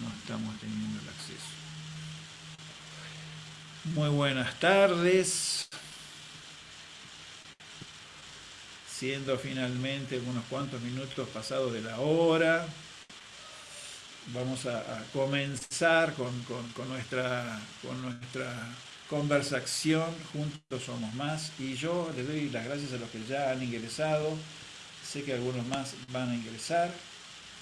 no estamos teniendo el acceso. Muy buenas tardes. Siendo finalmente unos cuantos minutos pasados de la hora, vamos a, comenzar con, nuestra, con nuestra conversación. Juntos somos más. Y yo les doy las gracias a los que ya han ingresado. Sé que algunos más van a ingresar.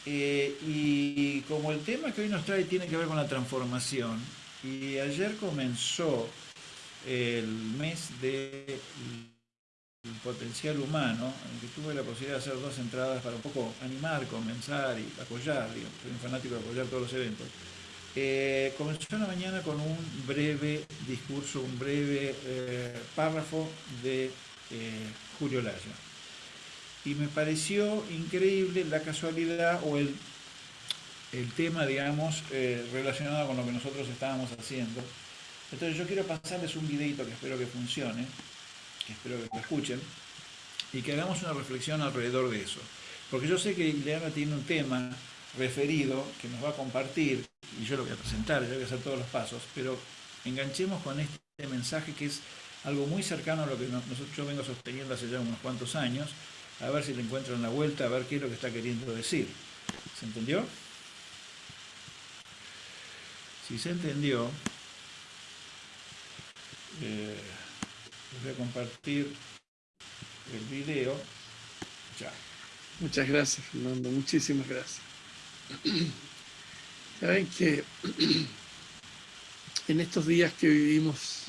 Eh, y como el tema que hoy nos trae tiene que ver con la transformación, y ayer comenzó el mes del potencial humano, en que tuve la posibilidad de hacer dos entradas para un poco animar, comenzar y apoyar, soy un fanático de apoyar todos los eventos. Eh, comenzó una mañana con un breve discurso, un breve eh, párrafo de eh, Julio Laya. Y me pareció increíble la casualidad o el el tema, digamos, eh, relacionado con lo que nosotros estábamos haciendo. Entonces yo quiero pasarles un videito que espero que funcione, que espero que lo escuchen, y que hagamos una reflexión alrededor de eso. Porque yo sé que Ileana tiene un tema referido que nos va a compartir, y yo lo voy a presentar, yo voy a hacer todos los pasos, pero enganchemos con este mensaje que es algo muy cercano a lo que yo vengo sosteniendo hace ya unos cuantos años, a ver si le encuentro en la vuelta, a ver qué es lo que está queriendo decir. ¿Se entendió? Si se entendió, eh, voy a compartir el video ya. Muchas gracias, Fernando. Muchísimas gracias. Saben que en estos días que vivimos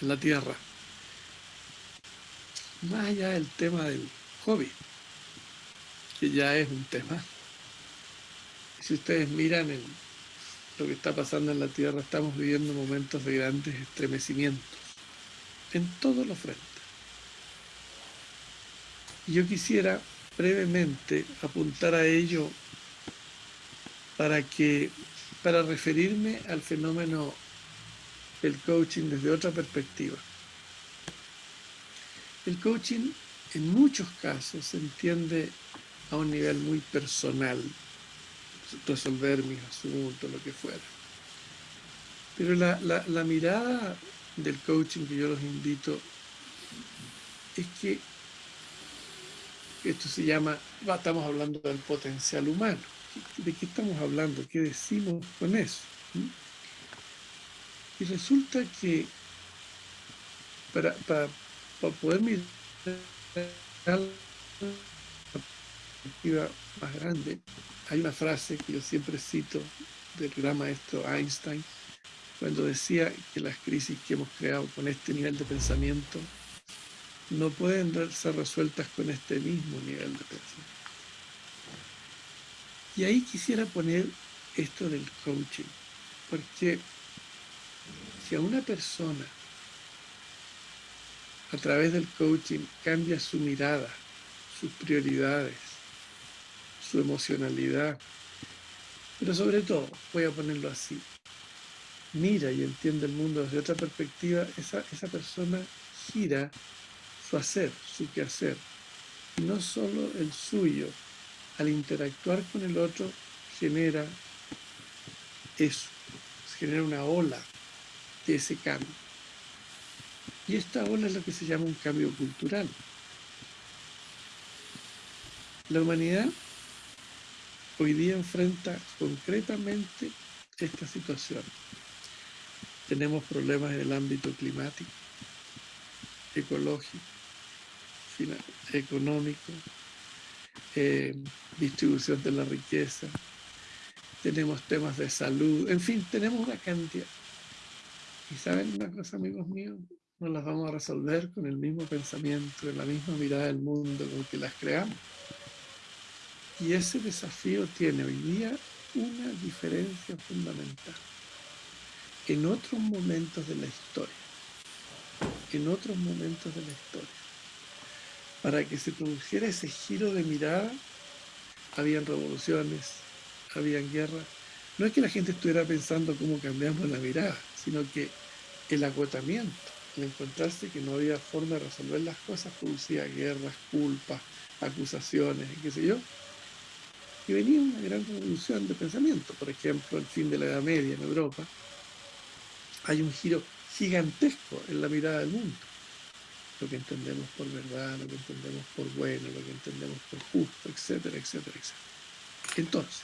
en la Tierra, más allá del tema del hobby, que ya es un tema, si ustedes miran lo que está pasando en la Tierra, estamos viviendo momentos de grandes estremecimientos en todos los frentes. Yo quisiera brevemente apuntar a ello para que para referirme al fenómeno del coaching desde otra perspectiva. El coaching en muchos casos se entiende a un nivel muy personal, resolver mis asuntos, lo que fuera. Pero la, mirada del coaching que yo los invito es que esto se llama, estamos hablando del potencial humano. ¿De qué estamos hablando? ¿Qué decimos con eso? Y resulta que para, para, para poder mirar la perspectiva más grande, hay una frase que yo siempre cito del gran maestro Einstein, cuando decía que las crisis que hemos creado con este nivel de pensamiento no pueden ser resueltas con este mismo nivel de pensamiento. Y ahí quisiera poner esto del coaching, porque si a una persona a través del coaching cambia su mirada, sus prioridades, su emocionalidad. Pero sobre todo, voy a ponerlo así, mira y entiende el mundo desde otra perspectiva, esa, esa persona gira su hacer, su quehacer, y no solo el suyo. Al interactuar con el otro genera eso, genera una ola de ese cambio. Y esta ola es lo que se llama un cambio cultural. La humanidad hoy día enfrenta concretamente esta situación. Tenemos problemas en el ámbito climático, ecológico, económico, eh, distribución de la riqueza, tenemos temas de salud, en fin, tenemos una cantidad. Y saben una cosa, amigos míos, no las vamos a resolver con el mismo pensamiento, la misma mirada del mundo con que las creamos. Y ese desafío tiene hoy día una diferencia fundamental. En otros momentos de la historia, en otros momentos de la historia, para que se produjera ese giro de mirada, habían revoluciones, habían guerras. No es que la gente estuviera pensando cómo cambiamos la mirada, sino que el agotamiento, el encontrarse que no había forma de resolver las cosas, producía guerras, culpas, acusaciones, qué sé yo, Y venía una gran revolución de pensamiento. Por ejemplo, el fin de la Edad Media en Europa, hay un giro gigantesco en la mirada del mundo. Lo que entendemos por verdad, lo que entendemos por bueno, lo que entendemos por justo, etcétera, etcétera, etcétera. Entonces,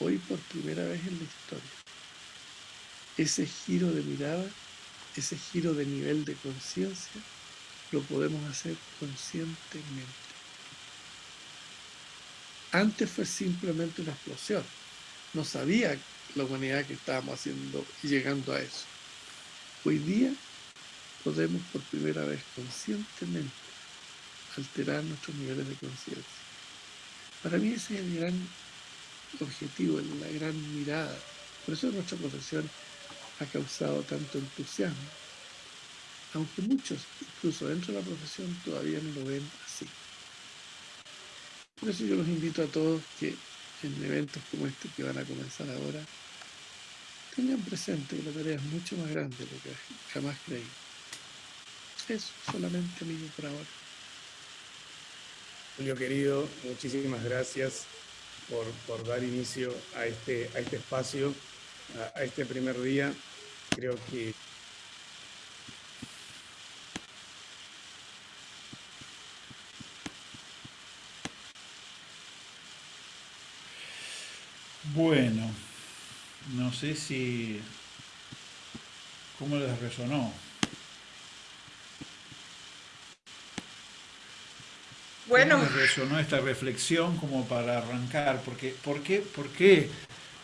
hoy por primera vez en la historia, ese giro de mirada, ese giro de nivel de conciencia, lo podemos hacer conscientemente. Antes fue simplemente una explosión. No sabía la humanidad que estábamos haciendo y llegando a eso. Hoy día podemos por primera vez conscientemente alterar nuestros niveles de conciencia. Para mí ese es el gran objetivo, la gran mirada. Por eso nuestra profesión ha causado tanto entusiasmo, aunque muchos, incluso dentro de la profesión, todavía no lo ven así. Por eso yo los invito a todos que en eventos como este que van a comenzar ahora, tengan presente que la tarea es mucho más grande de lo que jamás creí. Eso solamente amigo por ahora. Julio querido, muchísimas gracias por, dar inicio a este, a este espacio, a este primer día. Creo que Bueno, no sé si... ¿Cómo les resonó? Bueno. ¿Cómo les resonó esta reflexión como para arrancar? Porque, ¿Por qué, por qué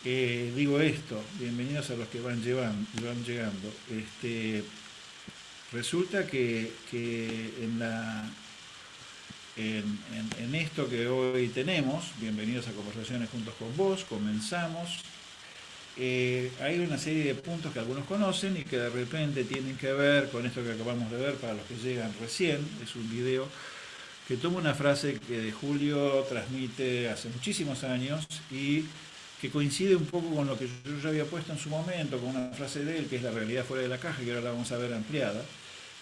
eh, digo esto? Bienvenidos a los que van, llevan, van llegando. Este, resulta que, que en la en, esto que hoy tenemos, bienvenidos a Conversaciones Juntos con Vos, comenzamos. Eh, hay una serie de puntos que algunos conocen y que de repente tienen que ver con esto que acabamos de ver para los que llegan recién. Es un video que toma una frase que Julio transmite hace muchísimos años y que coincide un poco con lo que yo ya había puesto en su momento, con una frase de él, que es la realidad fuera de la caja, que ahora la vamos a ver ampliada,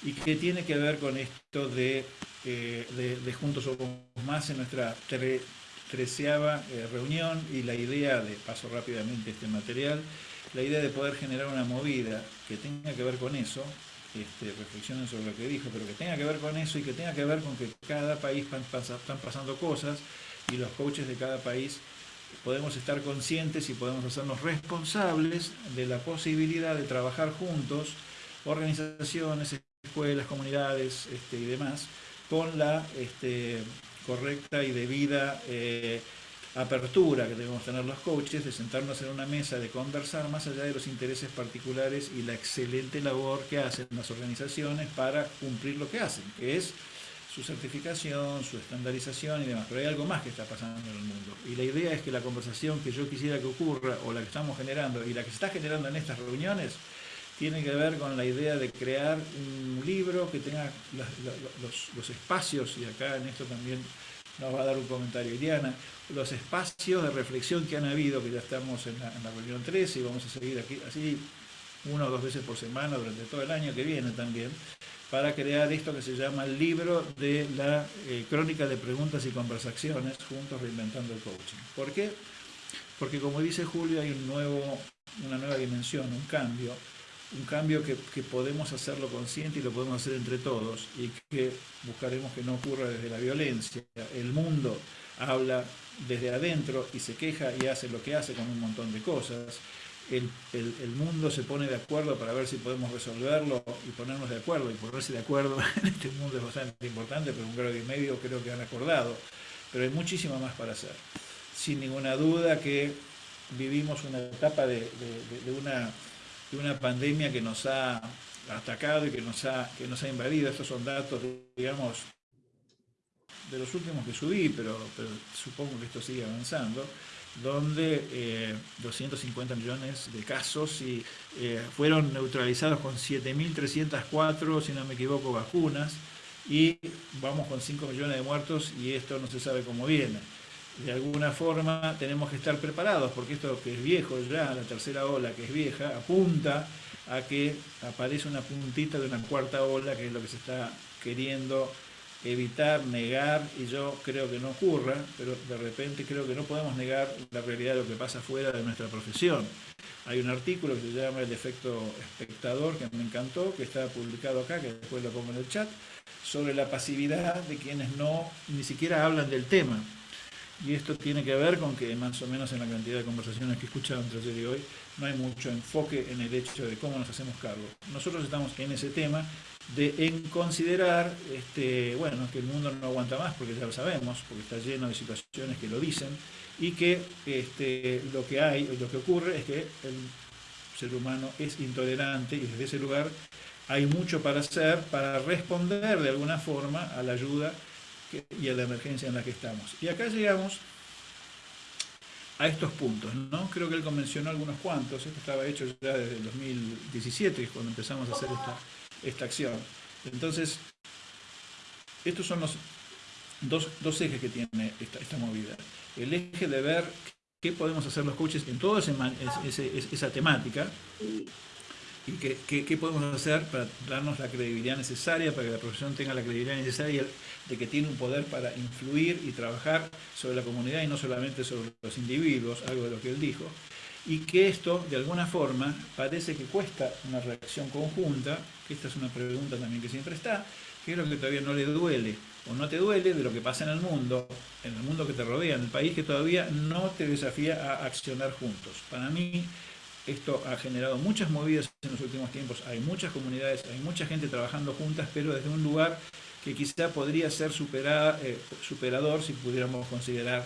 y que tiene que ver con esto de eh, de, Juntos Somos Más en nuestra treceava eh, reunión y la idea de, paso rápidamente este material, la idea de poder generar una movida que tenga que ver con eso, este, reflexionen sobre lo que dijo, pero que tenga que ver con eso y que tenga que ver con que cada país están pasando cosas y los coaches de cada país podemos estar conscientes y podemos hacernos responsables de la posibilidad de trabajar juntos, organizaciones, escuelas, comunidades este, y demás, con la este, correcta y debida eh, apertura que debemos tener los coaches de sentarnos en una mesa, de conversar más allá de los intereses particulares y la excelente labor que hacen las organizaciones para cumplir lo que hacen, que es su certificación, su estandarización y demás. Pero hay algo más que está pasando en el mundo. Y la idea es que la conversación que yo quisiera que ocurra, o la que estamos generando, y la que se está generando en estas reuniones, tiene que ver con la idea de crear un libro que tenga los, espacios, y acá en esto también nos va a dar un comentario Iriana, los espacios de reflexión que han habido, que ya estamos en la, reunión 13 y vamos a seguir aquí así una o dos veces por semana durante todo el año que viene también, para crear esto que se llama el libro de la eh, crónica de preguntas y conversaciones, juntos reinventando el coaching. ¿Por qué? Porque como dice Julio, hay un nuevo, una nueva dimensión, un cambio, un cambio que, podemos hacerlo consciente y lo podemos hacer entre todos y que buscaremos que no ocurra desde la violencia. El mundo habla desde adentro y se queja y hace lo que hace con un montón de cosas. El, mundo se pone de acuerdo para ver si podemos resolverlo y ponernos de acuerdo. Y ponerse de acuerdo en este mundo es bastante importante, pero un grado y medio creo que han acordado. Pero hay muchísimo más para hacer. Sin ninguna duda que vivimos una etapa de una una pandemia que nos ha atacado y que nos ha, que nos ha invadido. Estos son datos, digamos, de los últimos que subí, pero, supongo que esto sigue avanzando, donde 250 eh, millones de casos y eh, fueron neutralizados con 7.304, si no me equivoco, vacunas, y vamos con 5 millones de muertos y esto no se sabe cómo viene. De alguna forma tenemos que estar preparados, porque esto que es viejo ya, la tercera ola que es vieja, apunta a que aparece una puntita de una cuarta ola, que es lo que se está queriendo evitar, negar, y yo creo que no ocurra, pero de repente creo que no podemos negar la realidad de lo que pasa fuera de nuestra profesión. Hay un artículo que se llama El efecto espectador, que me encantó, que está publicado acá, que después lo pongo en el chat, sobre la pasividad de quienes no ni siquiera hablan del tema. Y esto tiene que ver con que más o menos en la cantidad de conversaciones que he escuchado entre ayer y hoy, no hay mucho enfoque en el hecho de cómo nos hacemos cargo. Nosotros estamos en ese tema de en considerar este, bueno, que el mundo no aguanta más, porque ya lo sabemos, porque está lleno de situaciones que lo dicen, y que este, lo que hay, lo que ocurre es que el ser humano es intolerante y desde ese lugar hay mucho para hacer para responder de alguna forma a la ayuda y a la emergencia en la que estamos. Y acá llegamos a estos puntos, ¿no? Creo que él convencionó algunos cuantos, esto estaba hecho ya desde el 2017, cuando empezamos a hacer esta, esta acción. Entonces, estos son los dos, dos ejes que tiene esta, esta, movida. El eje de ver qué podemos hacer los coaches en toda esa temática y qué, qué, podemos hacer para darnos la credibilidad necesaria, para que la profesión tenga la credibilidad necesaria de que tiene un poder para influir y trabajar sobre la comunidad y no solamente sobre los individuos, algo de lo que él dijo, y que esto, de alguna forma, parece que cuesta una reacción conjunta, que esta es una pregunta también que siempre está, que es lo que todavía no le duele o no te duele de lo que pasa en el mundo, en el mundo que te rodea, en el país que todavía no te desafía a accionar juntos. Para mí, esto ha generado muchas movidas en los últimos tiempos, hay muchas comunidades, hay mucha gente trabajando juntas, pero desde un lugar que quizá podría ser eh, superador si pudiéramos considerar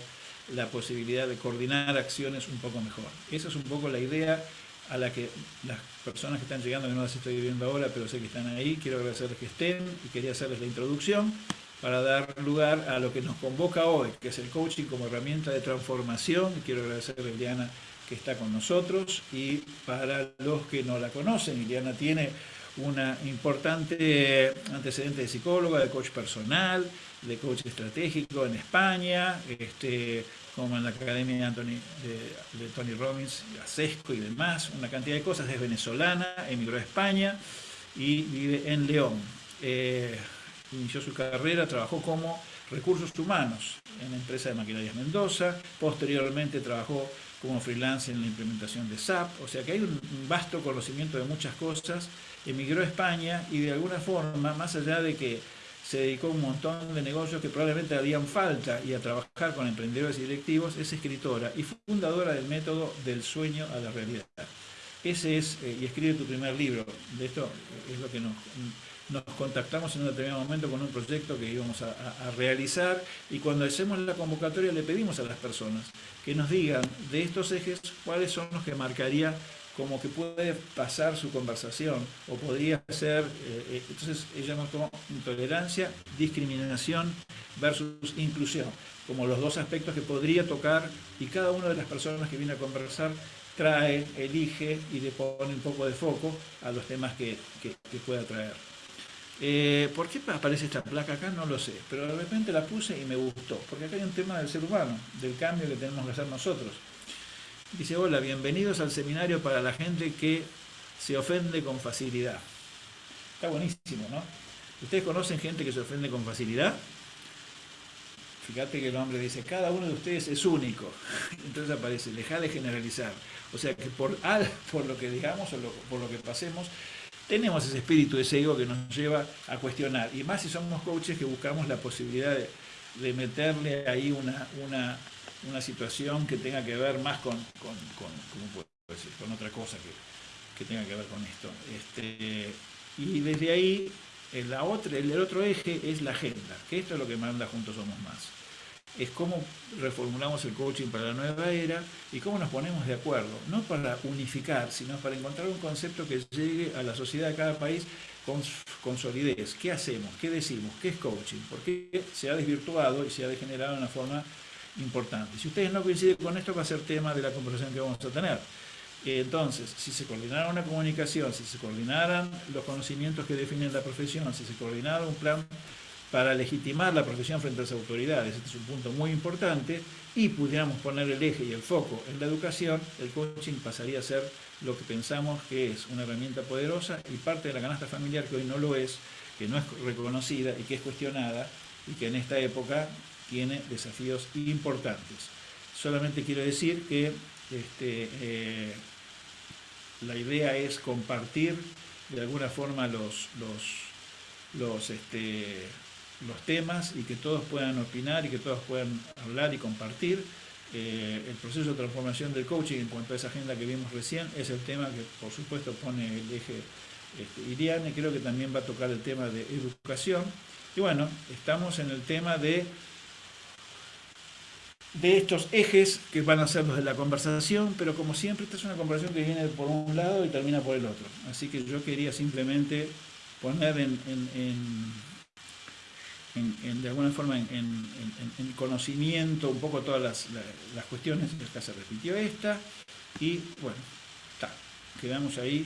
la posibilidad de coordinar acciones un poco mejor. Esa es un poco la idea a la que las personas que están llegando, que no las estoy viendo ahora, pero sé que están ahí, quiero agradecerles que estén y quería hacerles la introducción para dar lugar a lo que nos convoca hoy, que es el coaching como herramienta de transformación. Quiero agradecerle a Eliana que está con nosotros y para los que no la conocen, Eliana tiene una importante antecedente de psicóloga, de coach personal, de coach estratégico en España, este, como en la Academia de, de, Tony Robbins, ASESCO y demás, una cantidad de cosas, es venezolana, emigró a España y vive en León. Eh, inició su carrera, trabajó como recursos humanos en la empresa de maquinarias Mendoza, posteriormente trabajó como freelance en la implementación de SAP, o sea que hay un vasto conocimiento de muchas cosas, emigró a España y de alguna forma, más allá de que se dedicó a un montón de negocios que probablemente harían falta y a trabajar con emprendedores y directivos, es escritora y fundadora del método del sueño a la realidad. Ese es, eh, y escribe tu primer libro, de esto es lo que nos, nos contactamos en un determinado momento con un proyecto que íbamos a, realizar y cuando hacemos la convocatoria le pedimos a las personas que nos digan de estos ejes cuáles son los que marcaría como que puede pasar su conversación o podría ser, eh, eh, entonces ella nos tomó intolerancia, discriminación versus inclusión, como los dos aspectos que podría tocar y cada una de las personas que viene a conversar trae, elige y le pone un poco de foco a los temas que, que, que pueda traer. Eh, ¿Por qué aparece esta placa acá? No lo sé, pero de repente la puse y me gustó, porque acá hay un tema del ser humano, del cambio que tenemos que hacer nosotros. Dice, hola, bienvenidos al seminario para la gente que se ofende con facilidad. Está buenísimo, ¿no? ¿Ustedes conocen gente que se ofende con facilidad? Fíjate que el hombre dice, cada uno de ustedes es único. Entonces aparece, deja de generalizar. O sea que por, por lo que digamos o por lo que pasemos, tenemos ese espíritu, ese ego que nos lleva a cuestionar. Y más si somos coaches que buscamos la posibilidad de, meterle ahí una, una, una, situación que tenga que ver más con, con, con, otra cosa que, que, tenga que ver con esto. Este, y desde ahí, la otra, el otro eje es la agenda, que esto es lo que manda Juntos Somos Más es cómo reformulamos el coaching para la nueva era y cómo nos ponemos de acuerdo, no para unificar, sino para encontrar un concepto que llegue a la sociedad de cada país con, solidez. ¿Qué hacemos? ¿Qué decimos? ¿Qué es coaching? Porque se ha desvirtuado y se ha degenerado de una forma importante. Si ustedes no coinciden con esto, va a ser tema de la conversación que vamos a tener. Entonces, si se coordinara una comunicación, si se coordinaran los conocimientos que definen la profesión, si se coordinara un plan para legitimar la profesión frente a las autoridades, este es un punto muy importante, y pudiéramos poner el eje y el foco en la educación, el coaching pasaría a ser lo que pensamos que es una herramienta poderosa y parte de la canasta familiar que hoy no lo es, que no es reconocida y que es cuestionada, y que en esta época tiene desafíos importantes. Solamente quiero decir que este, eh, la idea es compartir de alguna forma los, los, los, este, los temas y que todos puedan opinar y que todos puedan hablar y compartir. Eh, el proceso de transformación del coaching en cuanto a esa agenda que vimos recién es el tema que por supuesto pone el eje este, Iriane, creo que también va a tocar el tema de educación. Y bueno, estamos en el tema de de estos ejes que van a ser los de la conversación, pero como siempre esta es una conversación que viene por un lado y termina por el otro. Así que yo quería simplemente poner en, de alguna forma en, conocimiento un poco todas las, las cuestiones, acá se repitió esta, y bueno, está, quedamos ahí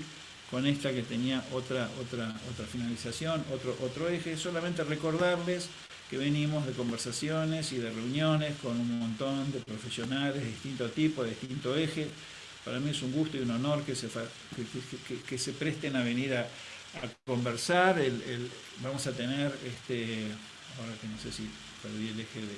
con esta que tenía otra, otra, otra finalización, otro, otro eje, solamente recordarles que venimos de conversaciones y de reuniones con un montón de profesionales de distinto tipo, de distinto eje. Para mí es un gusto y un honor que se, que, se presten a venir a, conversar. El, vamos a tener, este, ahora que no sé si perdí el eje de...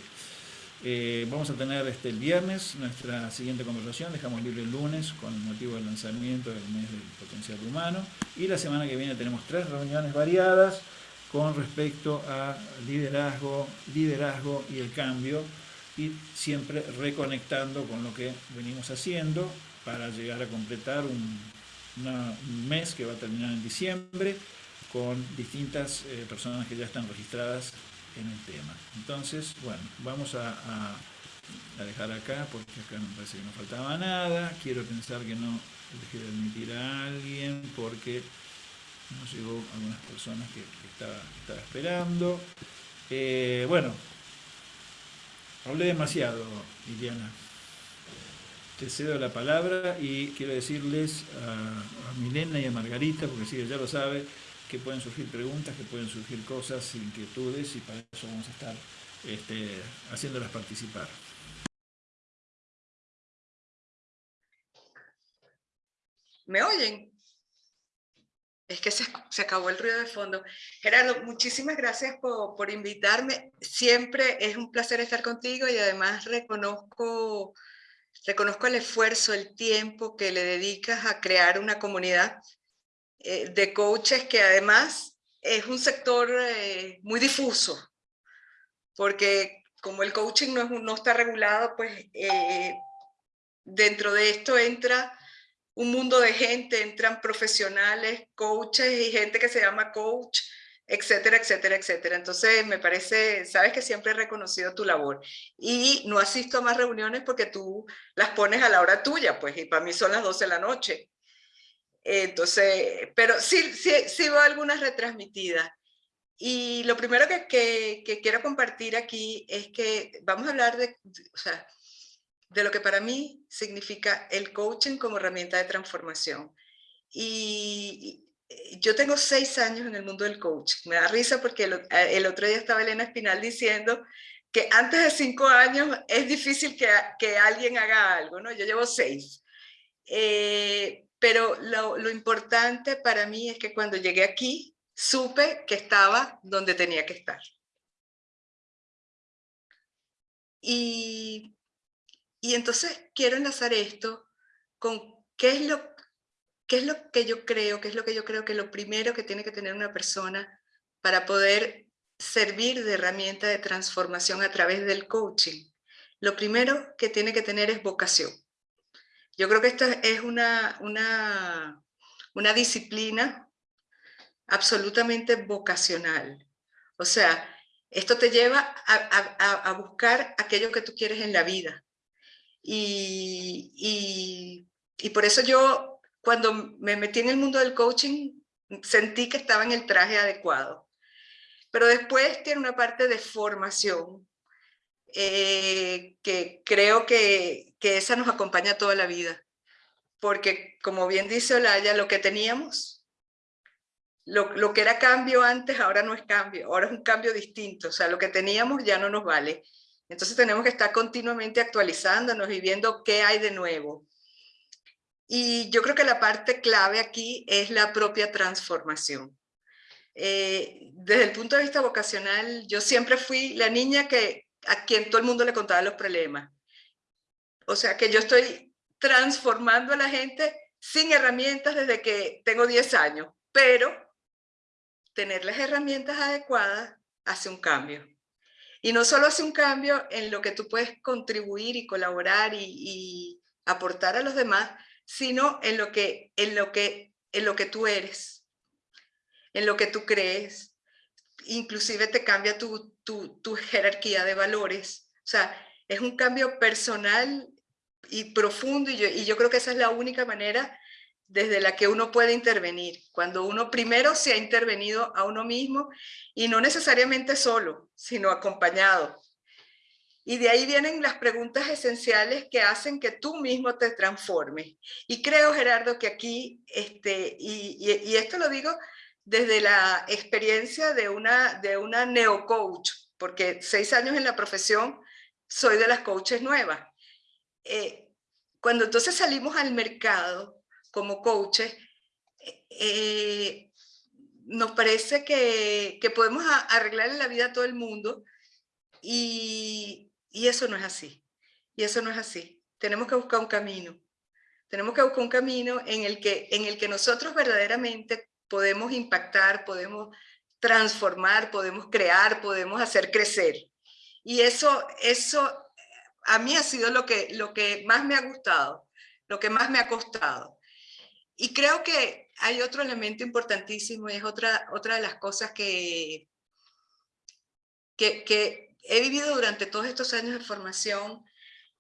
Eh, vamos a tener este, el viernes nuestra siguiente conversación, dejamos libre el lunes con motivo del lanzamiento del mes del potencial humano y la semana que viene tenemos tres reuniones variadas con respecto a liderazgo, liderazgo y el cambio y siempre reconectando con lo que venimos haciendo para llegar a completar un, mes que va a terminar en diciembre con distintas eh, personas que ya están registradas en el tema. Entonces, bueno, vamos a, a, dejar acá porque acá me parece que no faltaba nada. Quiero pensar que no dejé de admitir a alguien porque nos llegó algunas personas que, estaba, esperando. Eh, bueno, hablé demasiado, Liliana. Te cedo la palabra y quiero decirles a, Milena y a Margarita, porque si ya lo sabe, que pueden surgir preguntas, que pueden surgir cosas, inquietudes, y para eso vamos a estar este, haciéndolas participar. ¿Me oyen? Es que se, acabó el ruido de fondo. Gerardo, muchísimas gracias por, invitarme. Siempre es un placer estar contigo y además reconozco, reconozco el esfuerzo, el tiempo que le dedicas a crear una comunidad eh, de coaches que además es un sector eh, muy difuso, porque como el coaching no, no está regulado, pues eh, dentro de esto entra un mundo de gente, entran profesionales, coaches y gente que se llama coach, etcétera, etcétera, etcétera. Entonces, me parece, sabes que siempre he reconocido tu labor y no asisto a más reuniones porque tú las pones a la hora tuya, pues, y para mí son las 12 de la noche. Entonces, pero sí, sí, sí veo algunas retransmitidas. Y lo primero que, que, quiero compartir aquí es que vamos a hablar de, o sea, de lo que para mí significa el coaching como herramienta de transformación. Y yo tengo seis años en el mundo del coaching. Me da risa porque el, otro día estaba Elena Espinal diciendo que antes de cinco años es difícil que, que alguien haga algo, ¿no? Yo llevo seis. Eh, pero lo, lo importante para mí es que cuando llegué aquí, supe que estaba donde tenía que estar. Y y entonces quiero enlazar esto con qué es lo qué es lo que yo creo, qué es lo que yo creo que lo primero que tiene que tener una persona para poder servir de herramienta de transformación a través del coaching. Lo primero que tiene que tener es vocación. Yo creo que esta es una, una, una disciplina absolutamente vocacional. O sea, esto te lleva a, a, a buscar aquello que tú quieres en la vida. Y, por eso yo, cuando me metí en el mundo del coaching, sentí que estaba en el traje adecuado. Pero después tiene una parte de formación, eh, que creo que, que, esa nos acompaña toda la vida. Porque, como bien dice Olaya, lo que teníamos, lo, lo que era cambio antes, ahora no es cambio, ahora es un cambio distinto. O sea, lo que teníamos ya no nos vale. Entonces tenemos que estar continuamente actualizándonos y viendo qué hay de nuevo. Y yo creo que la parte clave aquí es la propia transformación. Eh, desde el punto de vista vocacional, yo siempre fui la niña que, a quien todo el mundo le contaba los problemas. O sea que yo estoy transformando a la gente sin herramientas desde que tengo 10 años, pero tener las herramientas adecuadas hace un cambio. Y no solo hace un cambio en lo que tú puedes contribuir y colaborar y, aportar a los demás, sino en lo, que, en, lo que, en lo que tú eres, en lo que tú crees. Inclusive te cambia tu, tu, tu jerarquía de valores. O sea, es un cambio personal y profundo y yo, y yo creo que esa es la única manera desde la que uno puede intervenir, cuando uno primero se ha intervenido a uno mismo y no necesariamente solo, sino acompañado. Y de ahí vienen las preguntas esenciales que hacen que tú mismo te transformes. Y creo, Gerardo, que aquí, este, y, esto lo digo desde la experiencia de una, de una neocoach, porque seis años en la profesión soy de las coaches nuevas. Eh, cuando entonces salimos al mercado, como coaches, eh, nos parece que, que podemos arreglarle la vida a todo el mundo y, y eso no es así. Y eso no es así. Tenemos que buscar un camino. Tenemos que buscar un camino en el que, en el que nosotros verdaderamente podemos impactar, podemos transformar, podemos crear, podemos hacer crecer. Y eso, eso a mí ha sido lo que, lo que más me ha gustado, lo que más me ha costado. Y creo que hay otro elemento importantísimo y es otra, otra de las cosas que, que, he vivido durante todos estos años de formación,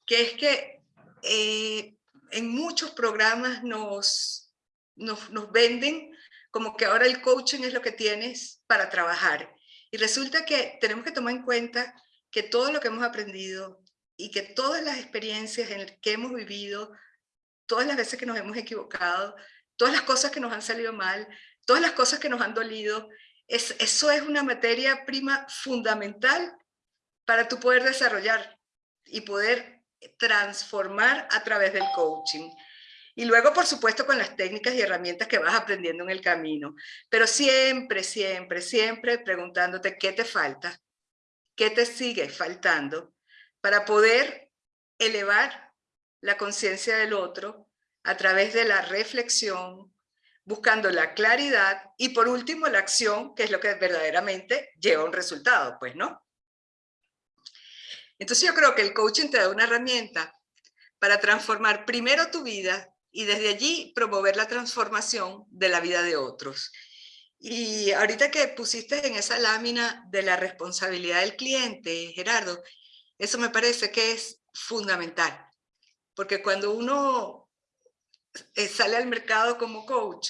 que es que eh, en muchos programas nos, nos, nos venden como que ahora el coaching es lo que tienes para trabajar. Y resulta que tenemos que tomar en cuenta que todo lo que hemos aprendido y que todas las experiencias en que hemos vivido todas las veces que nos hemos equivocado, todas las cosas que nos han salido mal, todas las cosas que nos han dolido, es, eso es una materia prima fundamental para tú poder desarrollar y poder transformar a través del coaching. Y luego, por supuesto, con las técnicas y herramientas que vas aprendiendo en el camino. Pero siempre, siempre, siempre preguntándote qué te falta, qué te sigue faltando para poder elevar la conciencia del otro a través de la reflexión, buscando la claridad y por último la acción, que es lo que verdaderamente lleva un resultado, pues, ¿no? Entonces yo creo que el coaching te da una herramienta para transformar primero tu vida y desde allí promover la transformación de la vida de otros. Y ahorita que pusiste en esa lámina de la responsabilidad del cliente, Gerardo, eso me parece que es fundamental. Porque cuando uno eh, sale al mercado como coach,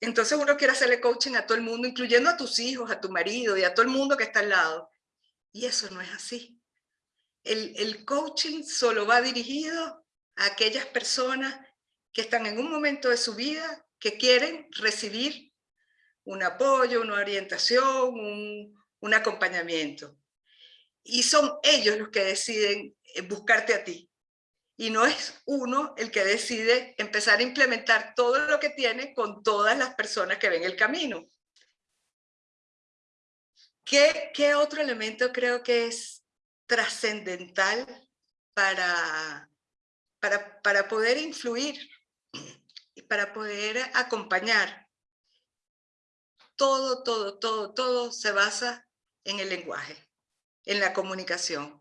entonces uno quiere hacerle coaching a todo el mundo, incluyendo a tus hijos, a tu marido y a todo el mundo que está al lado. Y eso no es así. El, coaching solo va dirigido a aquellas personas que están en un momento de su vida que quieren recibir un apoyo, una orientación, un, un acompañamiento. Y son ellos los que deciden eh, buscarte a ti y no es uno el que decide empezar a implementar todo lo que tiene con todas las personas que ven el camino. ¿Qué, qué otro elemento creo que es trascendental para, para, para poder influir y para poder acompañar? Todo, todo, todo, todo se basa en el lenguaje, en la comunicación.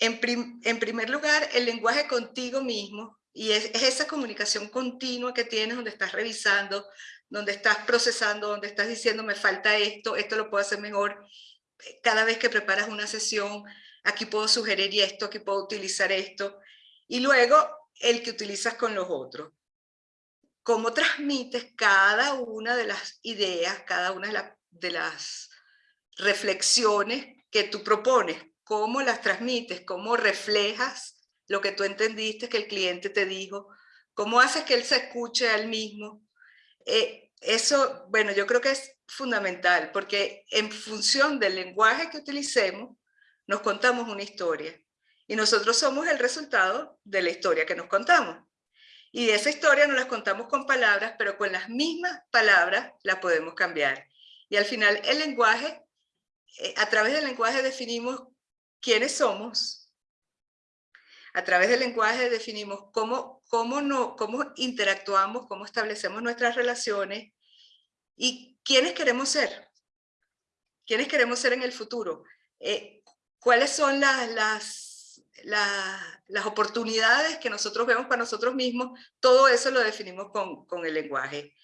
En, primer lugar, el lenguaje contigo mismo, y es, esa comunicación continua que tienes donde estás revisando, donde estás procesando, donde estás diciendo me falta esto, esto lo puedo hacer mejor. Cada vez que preparas una sesión, aquí puedo sugerir esto, aquí puedo utilizar esto. Y luego el que utilizas con los otros. Cómo transmites cada una de las ideas, cada una de, las reflexiones que tú propones cómo las transmites, cómo reflejas lo que tú entendiste que el cliente te dijo, cómo haces que él se escuche al mismo. Eh, eso, bueno, yo creo que es fundamental porque en función del lenguaje que utilicemos, nos contamos una historia y nosotros somos el resultado de la historia que nos contamos. Y esa historia nos las contamos con palabras, pero con las mismas palabras la podemos cambiar. Y al final el lenguaje, eh, a través del lenguaje definimos quiénes somos, a través del lenguaje definimos cómo, cómo, no, cómo interactuamos, cómo establecemos nuestras relaciones y quiénes queremos ser, quiénes queremos ser en el futuro, eh, cuáles son las, las, las, oportunidades que nosotros vemos para nosotros mismos, todo eso lo definimos con, con el lenguaje.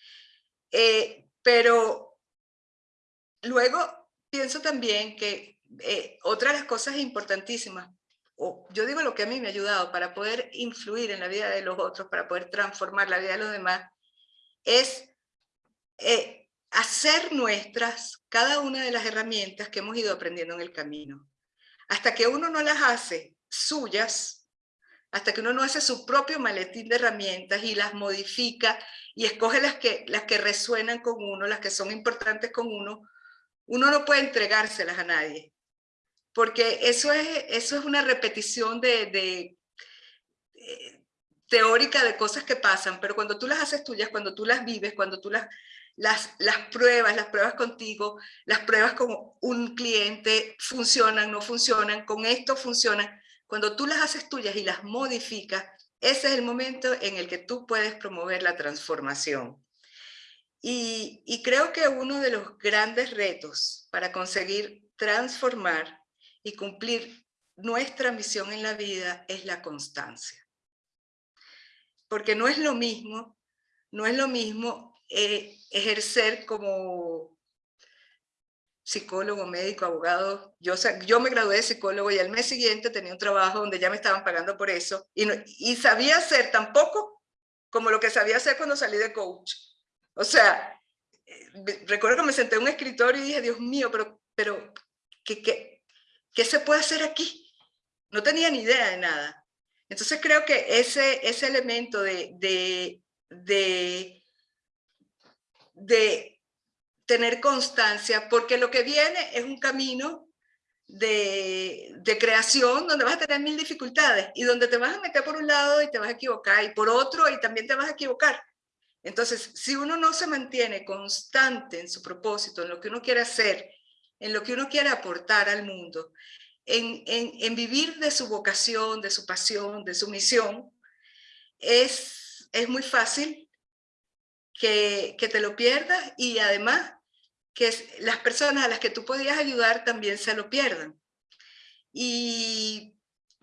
Eh, pero luego pienso también que eh, otra de las cosas importantísimas, o yo digo lo que a mí me ha ayudado para poder influir en la vida de los otros, para poder transformar la vida de los demás, es eh, hacer nuestras cada una de las herramientas que hemos ido aprendiendo en el camino. Hasta que uno no las hace suyas, hasta que uno no hace su propio maletín de herramientas y las modifica y escoge las que, las que resuenan con uno, las que son importantes con uno, uno no puede entregárselas a nadie. Porque eso es, eso es una repetición de, eh, teórica de cosas que pasan, pero cuando tú las haces tuyas, cuando tú las vives, cuando tú las, las, las pruebas, las pruebas contigo, las pruebas con un cliente, funcionan, no funcionan, con esto funcionan, cuando tú las haces tuyas y las modificas, ese es el momento en el que tú puedes promover la transformación. Y, creo que uno de los grandes retos para conseguir transformar y cumplir nuestra misión en la vida es la constancia. Porque no es lo mismo, no es lo mismo eh, ejercer como psicólogo, médico, abogado. Yo, yo me gradué de psicólogo y al mes siguiente tenía un trabajo donde ya me estaban pagando por eso y, y sabía hacer tan poco como lo que sabía hacer cuando salí de coach. O sea, eh, recuerdo que me senté en un escritorio y dije, Dios mío, pero, pero ¿qué, qué, qué se puede hacer aquí? No tenía ni idea de nada. Entonces creo que ese, ese elemento de, de, de, tener constancia, porque lo que viene es un camino de, de, creación donde vas a tener mil dificultades y donde te vas a meter por un lado y te vas a equivocar y por otro y también te vas a equivocar. Entonces, si uno no se mantiene constante en su propósito, en lo que uno quiere hacer, en lo que uno quiere aportar al mundo, en, vivir de su vocación, de su pasión, de su misión, es, muy fácil que, te lo pierdas y además que las personas a las que tú podías ayudar también se lo pierdan. Y,